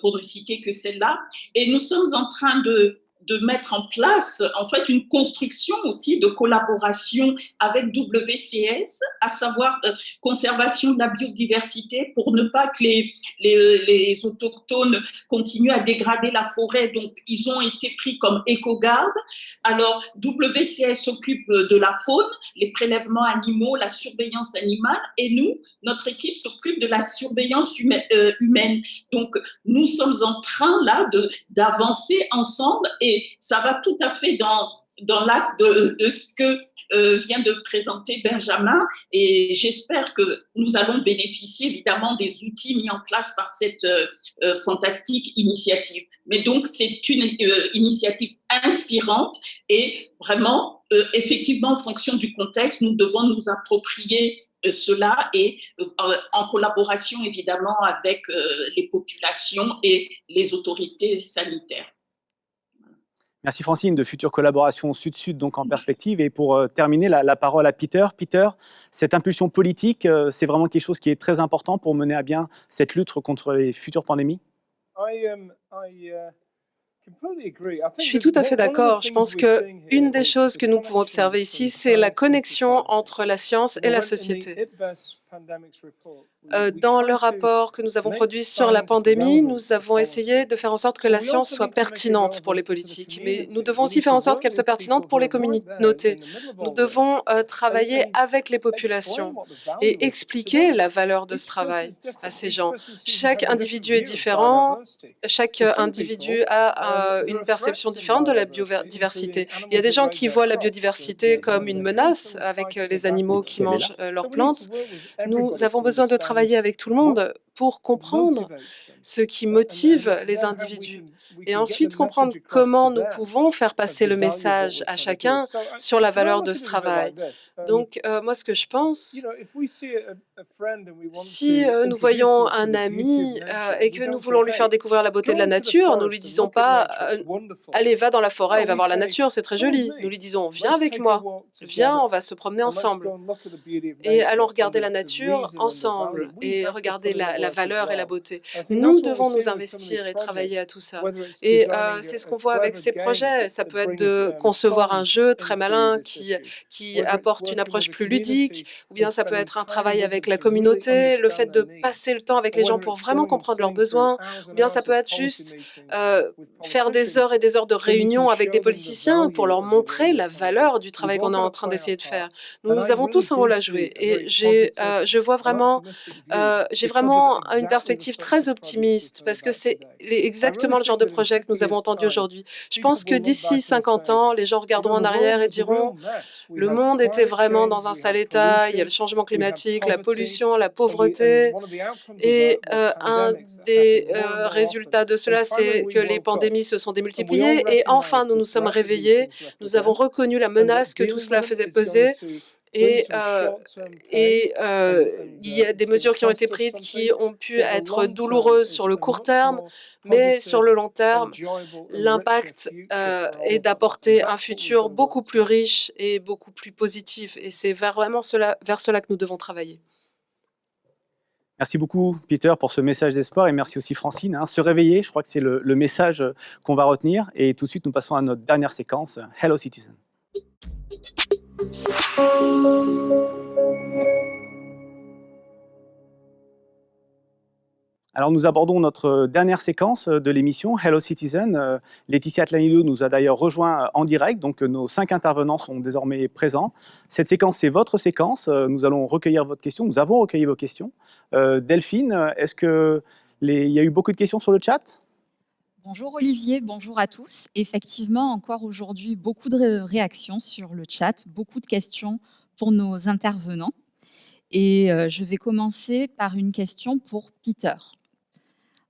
pour ne citer que celle-là. Et nous sommes en train de de mettre en place en fait une construction aussi de collaboration avec WCS, à savoir euh, conservation de la biodiversité pour ne pas que les, les, les, autochtones continuent à dégrader la forêt. Donc, ils ont été pris comme éco-gardes. Alors, WCS s'occupe de la faune, les prélèvements animaux, la surveillance animale, et nous, notre équipe s'occupe de la surveillance humaine. Euh. Donc, nous sommes en train là d'avancer ensemble et ça va tout à fait dans, dans l'axe de, ce que euh, vient de présenter Benjamin et j'espère que nous allons bénéficier évidemment des outils mis en place par cette euh, euh, fantastique initiative. Mais donc c'est une initiative inspirante et vraiment, effectivement, en fonction du contexte, nous devons nous approprier cela et en collaboration évidemment avec les populations et les autorités sanitaires. Merci Francine, de futures collaborations sud-sud donc en perspective. Et pour euh, terminer, la, parole à Peter. Peter, cette impulsion politique, euh, c'est vraiment quelque chose qui est très important pour mener à bien cette lutte contre les futures pandémies? Um, uh, je suis tout à fait d'accord. Je pense qu'une des choses que nous pouvons observer ici, c'est la connexion entre la science et la société. Euh, dans le rapport que nous avons produit sur la pandémie, nous avons essayé de faire en sorte que la science soit pertinente pour les politiques, mais nous devons aussi faire en sorte qu'elle soit pertinente pour les communautés. Nous devons euh, travailler avec les populations et expliquer la valeur de ce travail à ces gens. Chaque individu est différent, chaque individu a euh, une perception différente de la biodiversité. Il y a des gens qui voient la biodiversité comme une menace avec les animaux qui mangent leurs plantes. Nous avons besoin de travailler avec tout le monde pour comprendre ce qui motive les individus et ensuite comprendre comment nous pouvons faire passer le message à chacun sur la valeur de ce travail. Donc, euh, moi, ce que je pense, si euh, nous voyons un ami euh, et que nous voulons lui faire découvrir la beauté de la nature, nous ne lui disons pas « Allez, va dans la forêt et va voir la nature, c'est très joli ». Nous lui disons « Viens avec moi, viens, on va se promener ensemble et allons regarder la nature ensemble et regarder la, la valeur et la beauté. Nous devons nous investir et travailler à tout ça. Et c'est ce qu'on voit avec ces projets. Ça peut être de concevoir un jeu très malin qui, qui apporte une approche plus ludique, ou bien ça peut être un travail avec la communauté, le fait de passer le temps avec les gens pour vraiment comprendre leurs besoins, ou bien ça peut être juste faire des heures et des heures de réunion avec des politiciens pour leur montrer la valeur du travail qu'on est en train d'essayer de faire. Nous, avons tous un rôle à jouer et j'ai, je vois vraiment, j'ai vraiment une perspective très optimiste parce que c'est exactement le genre de projet que nous avons entendu aujourd'hui. Je pense que d'ici 50 ans, les gens regarderont en arrière et diront le monde était vraiment dans un sale état, il y a le changement climatique, la pollution, la pauvreté. Et un des résultats de cela, c'est que les pandémies se sont démultipliées. Et enfin, nous nous sommes réveillés. Nous avons reconnu la menace que tout cela faisait peser. Et, et il y a des mesures qui ont été prises qui ont pu être douloureuses sur le court terme, mais sur le long terme, l'impact est d'apporter un futur beaucoup plus riche et beaucoup plus positif. Et c'est vraiment cela, vers cela que nous devons travailler. Merci beaucoup, Peter, pour ce message d'espoir et merci aussi, Francine. Hein. Se réveiller, je crois que c'est le, le, message qu'on va retenir. Et tout de suite, nous passons à notre dernière séquence, Hello Citizen. Alors nous abordons notre dernière séquence de l'émission, Hello Citizen. Laetitia Atlanilou nous a d'ailleurs rejoint en direct, donc nos cinq intervenants sont désormais présents. Cette séquence, c'est votre séquence. Nous allons recueillir votre question. Nous avons recueilli vos questions. Delphine, est-ce qu'il y a eu beaucoup de questions sur le chat? Bonjour Olivier, bonjour à tous. Effectivement, encore aujourd'hui, beaucoup de réactions sur le chat, beaucoup de questions pour nos intervenants. Et je vais commencer par une question pour Peter.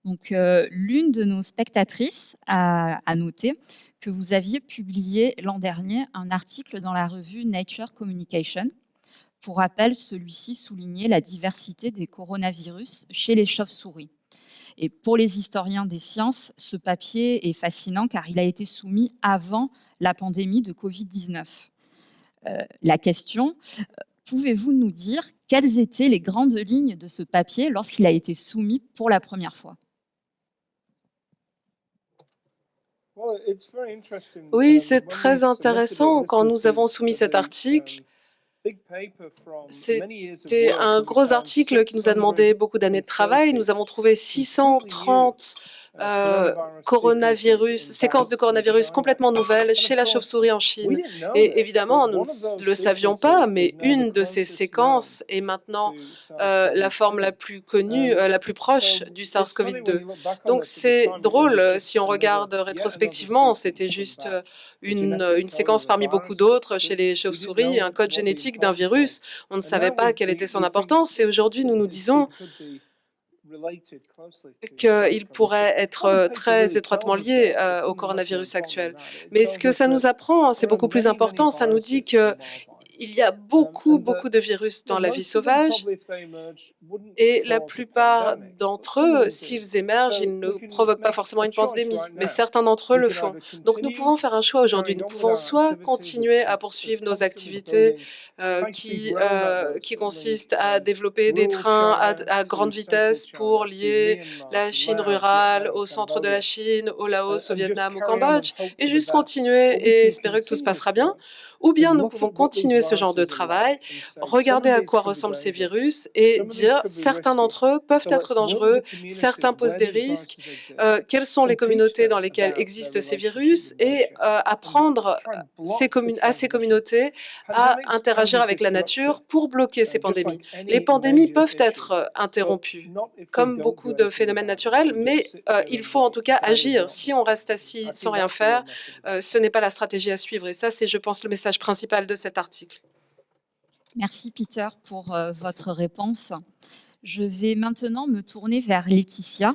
Donc, l'une de nos spectatrices a, noté que vous aviez publié l'an dernier un article dans la revue Nature Communication. Pour rappel, celui-ci soulignait la diversité des coronavirus chez les chauves-souris. Et pour les historiens des sciences, ce papier est fascinant car il a été soumis avant la pandémie de Covid-19. Euh, la question, pouvez-vous nous dire quelles étaient les grandes lignes de ce papier lorsqu'il a été soumis pour la première fois? Oui, c'est très intéressant. Quand nous avons soumis cet article, c'était un gros article qui nous a demandé beaucoup d'années de travail. Nous avons trouvé 630 euh, coronavirus, séquence de coronavirus complètement nouvelle chez la chauve-souris en Chine. Et évidemment, nous ne le savions pas, mais une de ces séquences est maintenant euh, la forme la plus connue, euh, la plus proche du SARS-CoV-2. Donc c'est drôle, si on regarde rétrospectivement, c'était juste une, une séquence parmi beaucoup d'autres chez les chauves-souris, un code génétique d'un virus. On ne savait pas quelle était son importance et aujourd'hui, nous nous disons qu'il pourrait être très étroitement lié au coronavirus actuel. Mais ce que ça nous apprend, c'est beaucoup plus important, ça nous dit que il y a beaucoup, beaucoup de virus dans la vie sauvage et la plupart d'entre eux, s'ils émergent, ils ne provoquent pas forcément une pandémie, mais certains d'entre eux le font. Donc nous pouvons faire un choix aujourd'hui. Nous pouvons soit continuer à poursuivre nos activités euh, qui, euh, qui consistent à développer des trains à, à, grande vitesse pour lier la Chine rurale au centre de la Chine, au Laos, au Vietnam, au Cambodge, et juste continuer et espérer que tout se passera bien, ou bien nous pouvons continuer ce genre de travail, regarder à quoi ressemblent ces virus et dire certains d'entre eux peuvent être dangereux, certains posent des risques, euh, quelles sont les communautés dans lesquelles existent ces virus et euh, apprendre ces à ces communautés à interagir avec la nature pour bloquer ces pandémies. Les pandémies peuvent être euh, interrompues, comme beaucoup de phénomènes naturels, mais il faut en tout cas agir. Si on reste assis sans rien faire, ce n'est pas la stratégie à suivre. Et ça, c'est, je pense, le message principal de cet article. Merci Peter pour euh, votre réponse. Je vais maintenant me tourner vers Laetitia.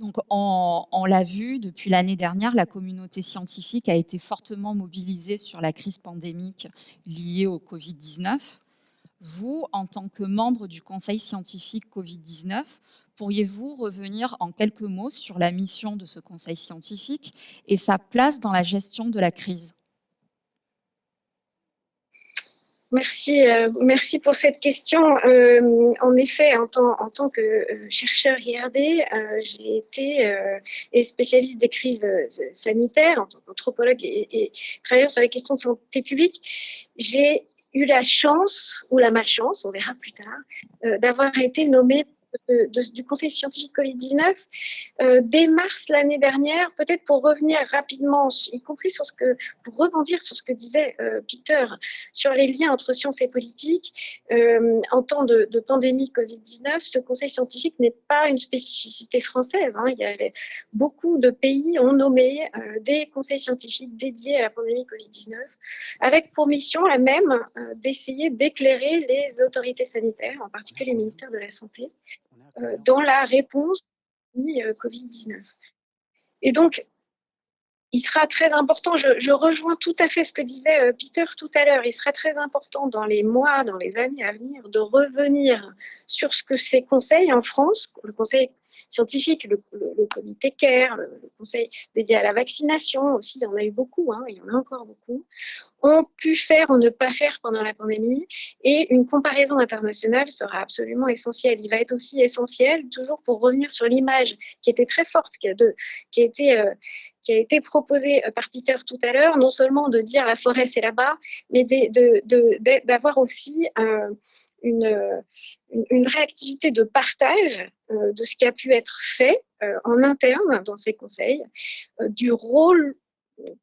Donc, on, on l'a vu, depuis l'année dernière, la communauté scientifique a été fortement mobilisée sur la crise pandémique liée au Covid-19. Vous, en tant que membre du Conseil scientifique Covid-19, pourriez-vous revenir en quelques mots sur la mission de ce Conseil scientifique et sa place dans la gestion de la crise? Merci, euh, merci pour cette question. Euh, en effet, en tant, que euh, chercheur IRD, j'ai été spécialiste des crises sanitaires, en tant qu'anthropologue et, et, travailleur sur les questions de santé publique. J'ai eu la chance, ou la malchance, on verra plus tard, d'avoir été nommée du Conseil scientifique Covid-19 euh, dès mars l'année dernière, peut-être pour revenir rapidement, y compris sur ce que, pour rebondir sur ce que disait euh, Peter sur les liens entre sciences et politique. Euh, en temps de, pandémie Covid-19, ce Conseil scientifique n'est pas une spécificité française. Hein. Il y a, beaucoup de pays ont nommé des conseils scientifiques dédiés à la pandémie Covid-19, avec pour mission la même d'essayer d'éclairer les autorités sanitaires, en particulier les ministères de la Santé, dans la réponse euh, Covid-19. Et donc, il sera très important, je, rejoins tout à fait ce que disait euh, Peter tout à l'heure, il sera très important dans les mois, dans les années à venir, de revenir sur ce que ces conseils en France, le conseil scientifique, le, comité CARE, le, conseil dédié à la vaccination aussi, il y en a eu beaucoup, hein, il y en a encore beaucoup, ont pu faire ou ne pas faire pendant la pandémie. Et une comparaison internationale sera absolument essentielle. Il va être aussi essentiel, toujours pour revenir sur l'image qui était très forte, qui a, de, qui a été... Euh, qui a été proposée euh, par Peter tout à l'heure, non seulement de dire la forêt c'est là-bas, mais d'avoir aussi euh, une, une, réactivité de partage euh, de ce qui a pu être fait euh, en interne dans ces conseils, euh, du rôle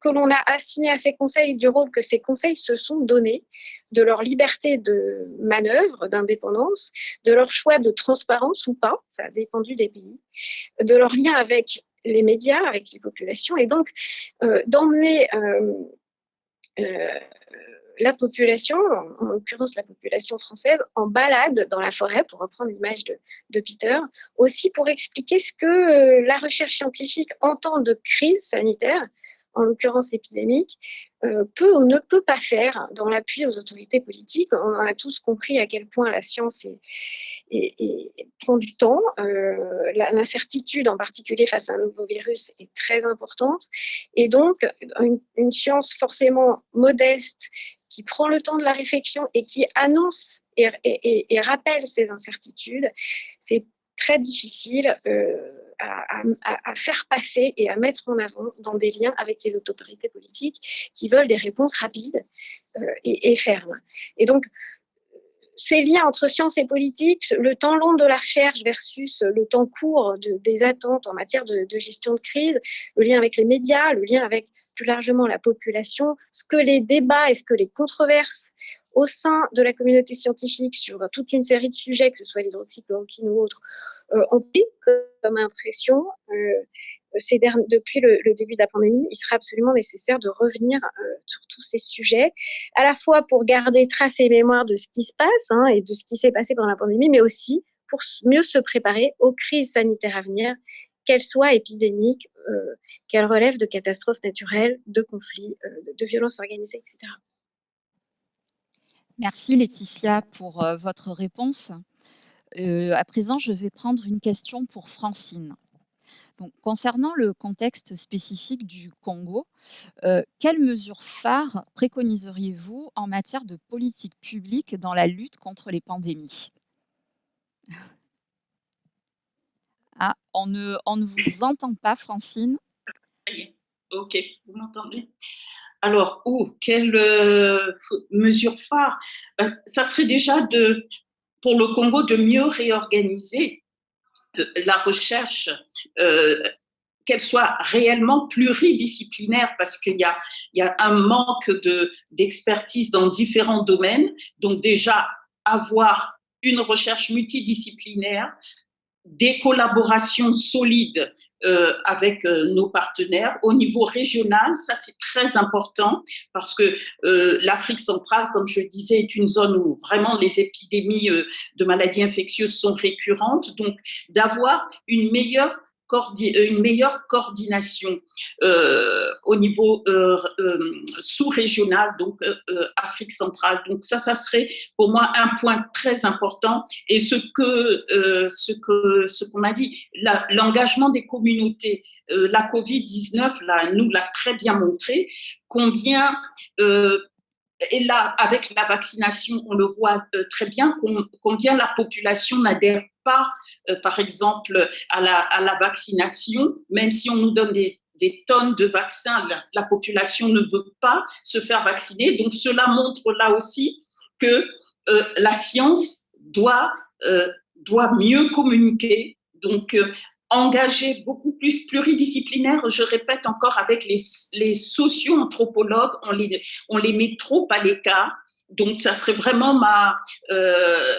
que l'on a assigné à ces conseils, du rôle que ces conseils se sont donnés, de leur liberté de manœuvre, d'indépendance, de leur choix de transparence ou pas, ça a dépendu des pays, de leur lien avec les médias, avec les populations, et donc d'emmener la population, en l'occurrence la population française, en balade dans la forêt, pour reprendre l'image de, Peter, aussi pour expliquer ce que euh, la recherche scientifique en temps de crise sanitaire, en l'occurrence épidémique, euh, peut ou ne peut pas faire dans l'appui aux autorités politiques. On a tous compris à quel point la science est, prend du temps. Euh, l'incertitude, en particulier face à un nouveau virus, est très importante. Et donc, une science forcément modeste qui prend le temps de la réflexion et qui annonce et, rappelle ces incertitudes, c'est très difficile euh, à, faire passer et à mettre en avant dans des liens avec les autorités politiques qui veulent des réponses rapides euh, et, fermes. Et donc, ces liens entre science et politique, le temps long de la recherche versus le temps court des attentes en matière de, gestion de crise, le lien avec les médias, le lien avec plus largement la population, ce que les débats et ce que les controverses au sein de la communauté scientifique sur toute une série de sujets, que ce soit l'hydroxychloroquine ou autres, euh, ont pris comme impression euh, depuis le, début de la pandémie, il sera absolument nécessaire de revenir euh, sur tous ces sujets, à la fois pour garder trace et mémoire de ce qui se passe hein, et de ce qui s'est passé pendant la pandémie, mais aussi pour mieux se préparer aux crises sanitaires à venir, qu'elles soient épidémiques, euh, qu'elles relèvent de catastrophes naturelles, de conflits, euh, de violences organisées, etc. Merci Laetitia pour votre réponse. à présent, je vais prendre une question pour Francine concernant le contexte spécifique du Congo, euh, quelles mesures phares préconiseriez-vous en matière de politique publique dans la lutte contre les pandémies? Ah, on ne, on ne vous entend pas, Francine. Ok, vous m'entendez? Alors, où quelles euh, mesures phares? Ben, Ça serait déjà de, pour le Congo de mieux réorganiser la recherche, euh, qu'elle soit réellement pluridisciplinaire, parce qu'il y a, il y a un manque d'expertise dans différents domaines. Donc déjà, avoir une recherche multidisciplinaire des collaborations solides euh, avec euh, nos partenaires au niveau régional. Ça, c'est très important parce que euh, l'Afrique centrale, comme je le disais, est une zone où vraiment les épidémies de maladies infectieuses sont récurrentes. Donc, d'avoir une meilleure euh, une meilleure coordination euh, au niveau euh, sous-régional, donc Afrique centrale. Donc ça, ça serait pour moi un point très important. Et ce que ce que ce qu'on a dit, l'engagement des communautés, la Covid 19 là, nous l'a très bien montré combien et là, avec la vaccination, on le voit très bien, combien la population n'adhère pas, par exemple, à la, vaccination, même si on nous donne des, tonnes de vaccins, la, population ne veut pas se faire vacciner. Donc, cela montre là aussi que la science doit, doit mieux communiquer. Donc, engagé beaucoup plus pluridisciplinaire, je répète encore, avec les, les socio-anthropologues, on les, on les met trop à l'écart. Donc, ça serait vraiment ma euh,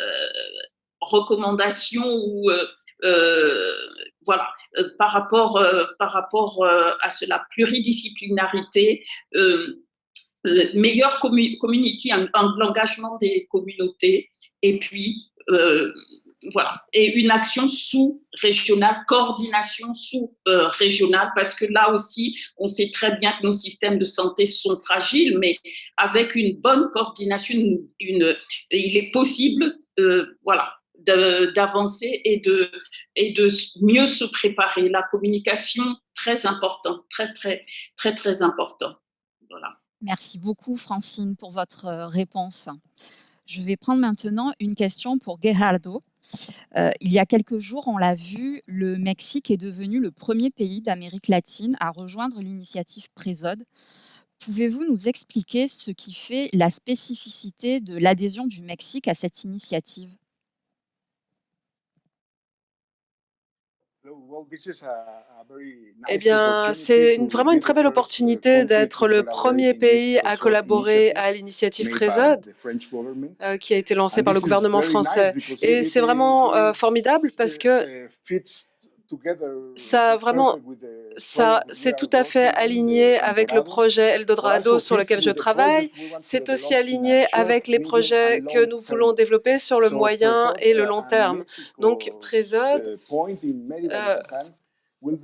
recommandation ou euh, euh, voilà, par rapport, par rapport à cela, pluridisciplinarité, meilleur community, l'engagement des communautés, et puis voilà, et une action sous-régionale, coordination sous-régionale, parce que là aussi, on sait très bien que nos systèmes de santé sont fragiles, mais avec une bonne coordination, il est possible, euh, voilà, d'avancer et de, et de mieux se préparer. La communication, très important, très, très, très, très important. Voilà. Merci beaucoup, Francine, pour votre euh, réponse. Je vais prendre maintenant une question pour Gerardo. Euh, il y a quelques jours, on l'a vu, le Mexique est devenu le premier pays d'Amérique latine à rejoindre l'initiative Présode. Pouvez-vous nous expliquer ce qui fait la spécificité de l'adhésion du Mexique à cette initiative? Eh bien, c'est vraiment une très belle opportunité d'être le premier pays à collaborer à l'initiative Présode, euh, qui a été lancée par le gouvernement français. Et c'est vraiment euh, formidable parce que ça vraiment, ça, c'est tout à fait aligné avec le projet Eldorado sur lequel je travaille. C'est aussi aligné avec les projets que nous voulons développer sur le moyen et le long terme. Donc, Présode,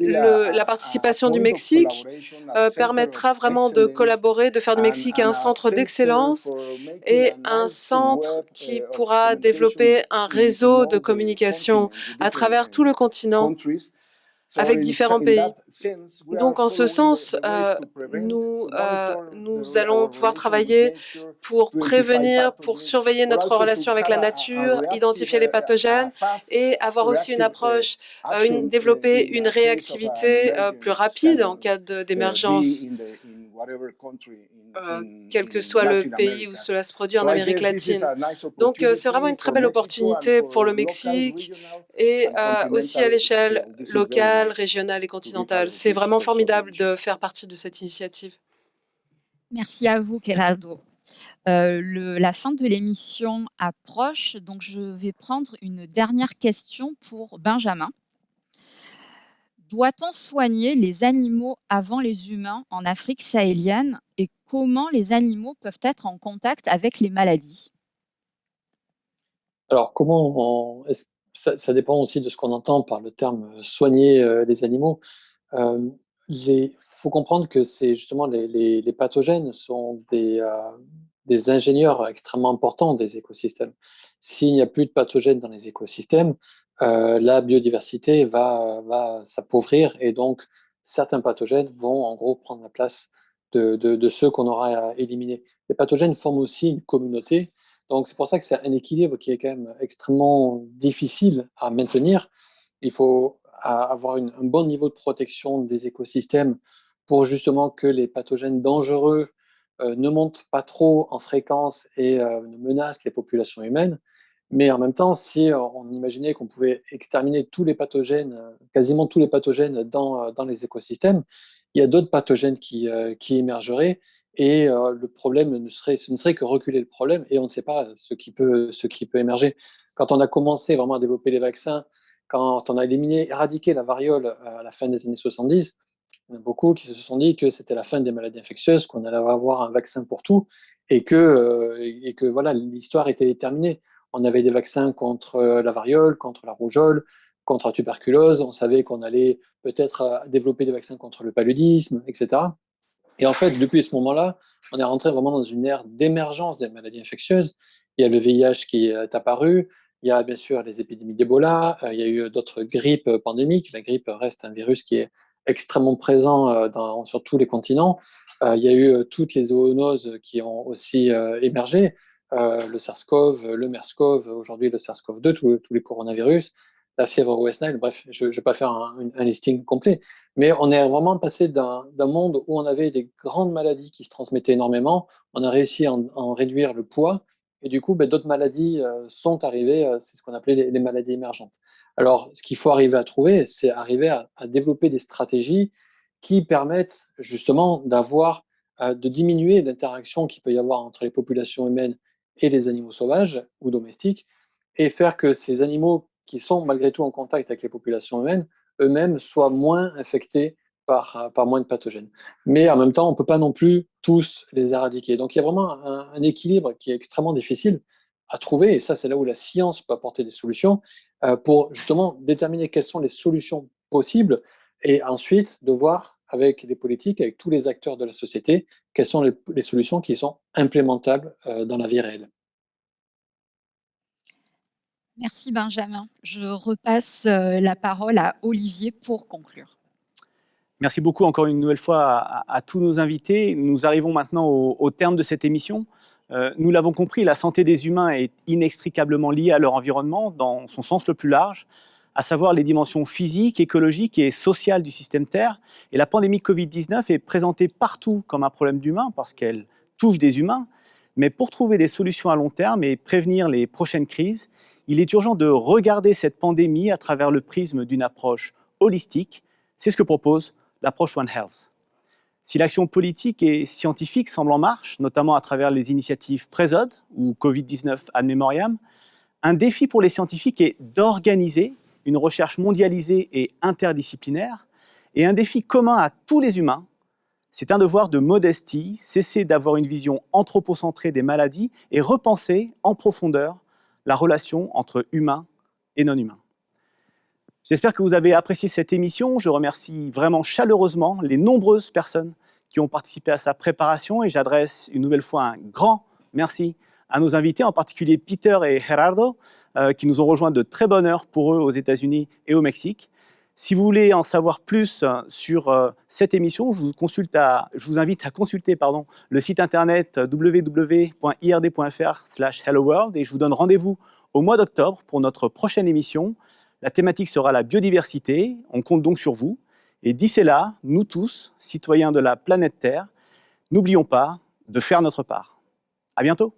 la participation du Mexique euh, permettra vraiment de collaborer, de faire du Mexique un centre d'excellence et un centre qui pourra développer un réseau de communication à travers tout le continent avec différents pays. Donc, en ce sens, euh, nous, euh, nous allons pouvoir travailler pour prévenir, pour surveiller notre relation avec la nature, identifier les pathogènes et avoir aussi une approche, euh, une, développer une réactivité plus rapide en cas d'émergence euh, quel que soit le pays où cela se produit en Amérique latine. Donc, euh, c'est vraiment une très belle opportunité pour le Mexique et euh, aussi à l'échelle locale, régionale et continentale. C'est vraiment formidable de faire partie de cette initiative. Merci à vous, Geraldo. la fin de l'émission approche, donc je vais prendre une dernière question pour Benjamin. Doit-on soigner les animaux avant les humains en Afrique sahélienne et comment les animaux peuvent être en contact avec les maladies? Alors, comment ça, dépend aussi de ce qu'on entend par le terme euh, soigner euh, les animaux. Il euh, faut comprendre que c'est justement les, pathogènes sont des, des ingénieurs extrêmement importants des écosystèmes. S'il n'y a plus de pathogènes dans les écosystèmes, euh, la biodiversité va, va s'appauvrir et donc certains pathogènes vont en gros prendre la place de, de, ceux qu'on aura éliminés. Les pathogènes forment aussi une communauté, donc c'est pour ça que c'est un équilibre qui est quand même extrêmement difficile à maintenir. Il faut avoir un bon niveau de protection des écosystèmes pour justement que les pathogènes dangereux ne montent pas trop en fréquence et euh, ne menacent les populations humaines. Mais en même temps, si on imaginait qu'on pouvait exterminer tous les pathogènes, euh, quasiment tous les pathogènes dans, euh, dans les écosystèmes, il y a d'autres pathogènes qui, euh, qui émergeraient et le problème ne serait, ce ne serait que reculer le problème et on ne sait pas ce qui, peut, ce qui peut émerger. Quand on a commencé vraiment à développer les vaccins, quand on a éliminé, éradiqué la variole à la fin des années 70, il y en a beaucoup qui se sont dit que c'était la fin des maladies infectieuses, qu'on allait avoir un vaccin pour tout et que, et que voilà, l'histoire était terminée. On avait des vaccins contre euh, la variole, contre la rougeole, contre la tuberculose. On savait qu'on allait peut-être euh, développer des vaccins contre le paludisme, etc. Et en fait, depuis ce moment-là, on est rentré vraiment dans une ère d'émergence des maladies infectieuses. Il y a le VIH qui est apparu, il y a bien sûr les épidémies d'Ebola, euh, il y a eu d'autres grippes pandémiques. La grippe reste un virus qui est extrêmement présent dans, sur tous les continents. il y a eu toutes les zoonoses qui ont aussi émergé, le SARS-CoV, le MERS-CoV, aujourd'hui le SARS-CoV-2, tous, les coronavirus, la fièvre West Nile, bref, je ne vais pas faire un, listing complet, mais on est vraiment passé d'un monde où on avait des grandes maladies qui se transmettaient énormément, on a réussi à en, réduire le poids, et du coup, ben, d'autres maladies euh, sont arrivées, euh, c'est ce qu'on appelait les, maladies émergentes. Alors, ce qu'il faut arriver à trouver, c'est arriver à, développer des stratégies qui permettent justement d'avoir, euh, de diminuer l'interaction qu'il peut y avoir entre les populations humaines et les animaux sauvages ou domestiques, et faire que ces animaux qui sont malgré tout en contact avec les populations humaines, eux-mêmes soient moins infectés par, par, moins de pathogènes. Mais en même temps, on ne peut pas non plus tous les éradiquer. Donc il y a vraiment un, équilibre qui est extrêmement difficile à trouver, et ça c'est là où la science peut apporter des solutions, euh, pour justement déterminer quelles sont les solutions possibles, et ensuite de voir avec les politiques, avec tous les acteurs de la société, quelles sont les, solutions qui sont implémentables euh, dans la vie réelle. Merci Benjamin. Je repasse euh, la parole à Olivier pour conclure. Merci beaucoup encore une nouvelle fois à, tous nos invités. Nous arrivons maintenant au, terme de cette émission. Euh, nous l'avons compris, la santé des humains est inextricablement liée à leur environnement dans son sens le plus large, à savoir les dimensions physiques, écologiques et sociales du système Terre. Et la pandémie Covid-19 est présentée partout comme un problème d'humain parce qu'elle touche des humains. Mais pour trouver des solutions à long terme et prévenir les prochaines crises, il est urgent de regarder cette pandémie à travers le prisme d'une approche holistique. C'est ce que propose l'approche One Health. Si l'action politique et scientifique semble en marche, notamment à travers les initiatives Présode ou Covid-19 ad memoriam, un défi pour les scientifiques est d'organiser une recherche mondialisée et interdisciplinaire, et un défi commun à tous les humains, c'est un devoir de modestie, cesser d'avoir une vision anthropocentrée des maladies et repenser en profondeur la relation entre humains et non-humains. J'espère que vous avez apprécié cette émission. Je remercie vraiment chaleureusement les nombreuses personnes qui ont participé à sa préparation et j'adresse une nouvelle fois un grand merci à nos invités, en particulier Peter et Gerardo, euh, qui nous ont rejoints de très bonne heure pour eux aux États-Unis et au Mexique. Si vous voulez en savoir plus euh, sur euh, cette émission, je vous, invite à consulter le site internet www.ird.fr hello world et je vous donne rendez-vous au mois d'octobre pour notre prochaine émission. La thématique sera la biodiversité, on compte donc sur vous. Et d'ici là, nous tous, citoyens de la planète Terre, n'oublions pas de faire notre part. À bientôt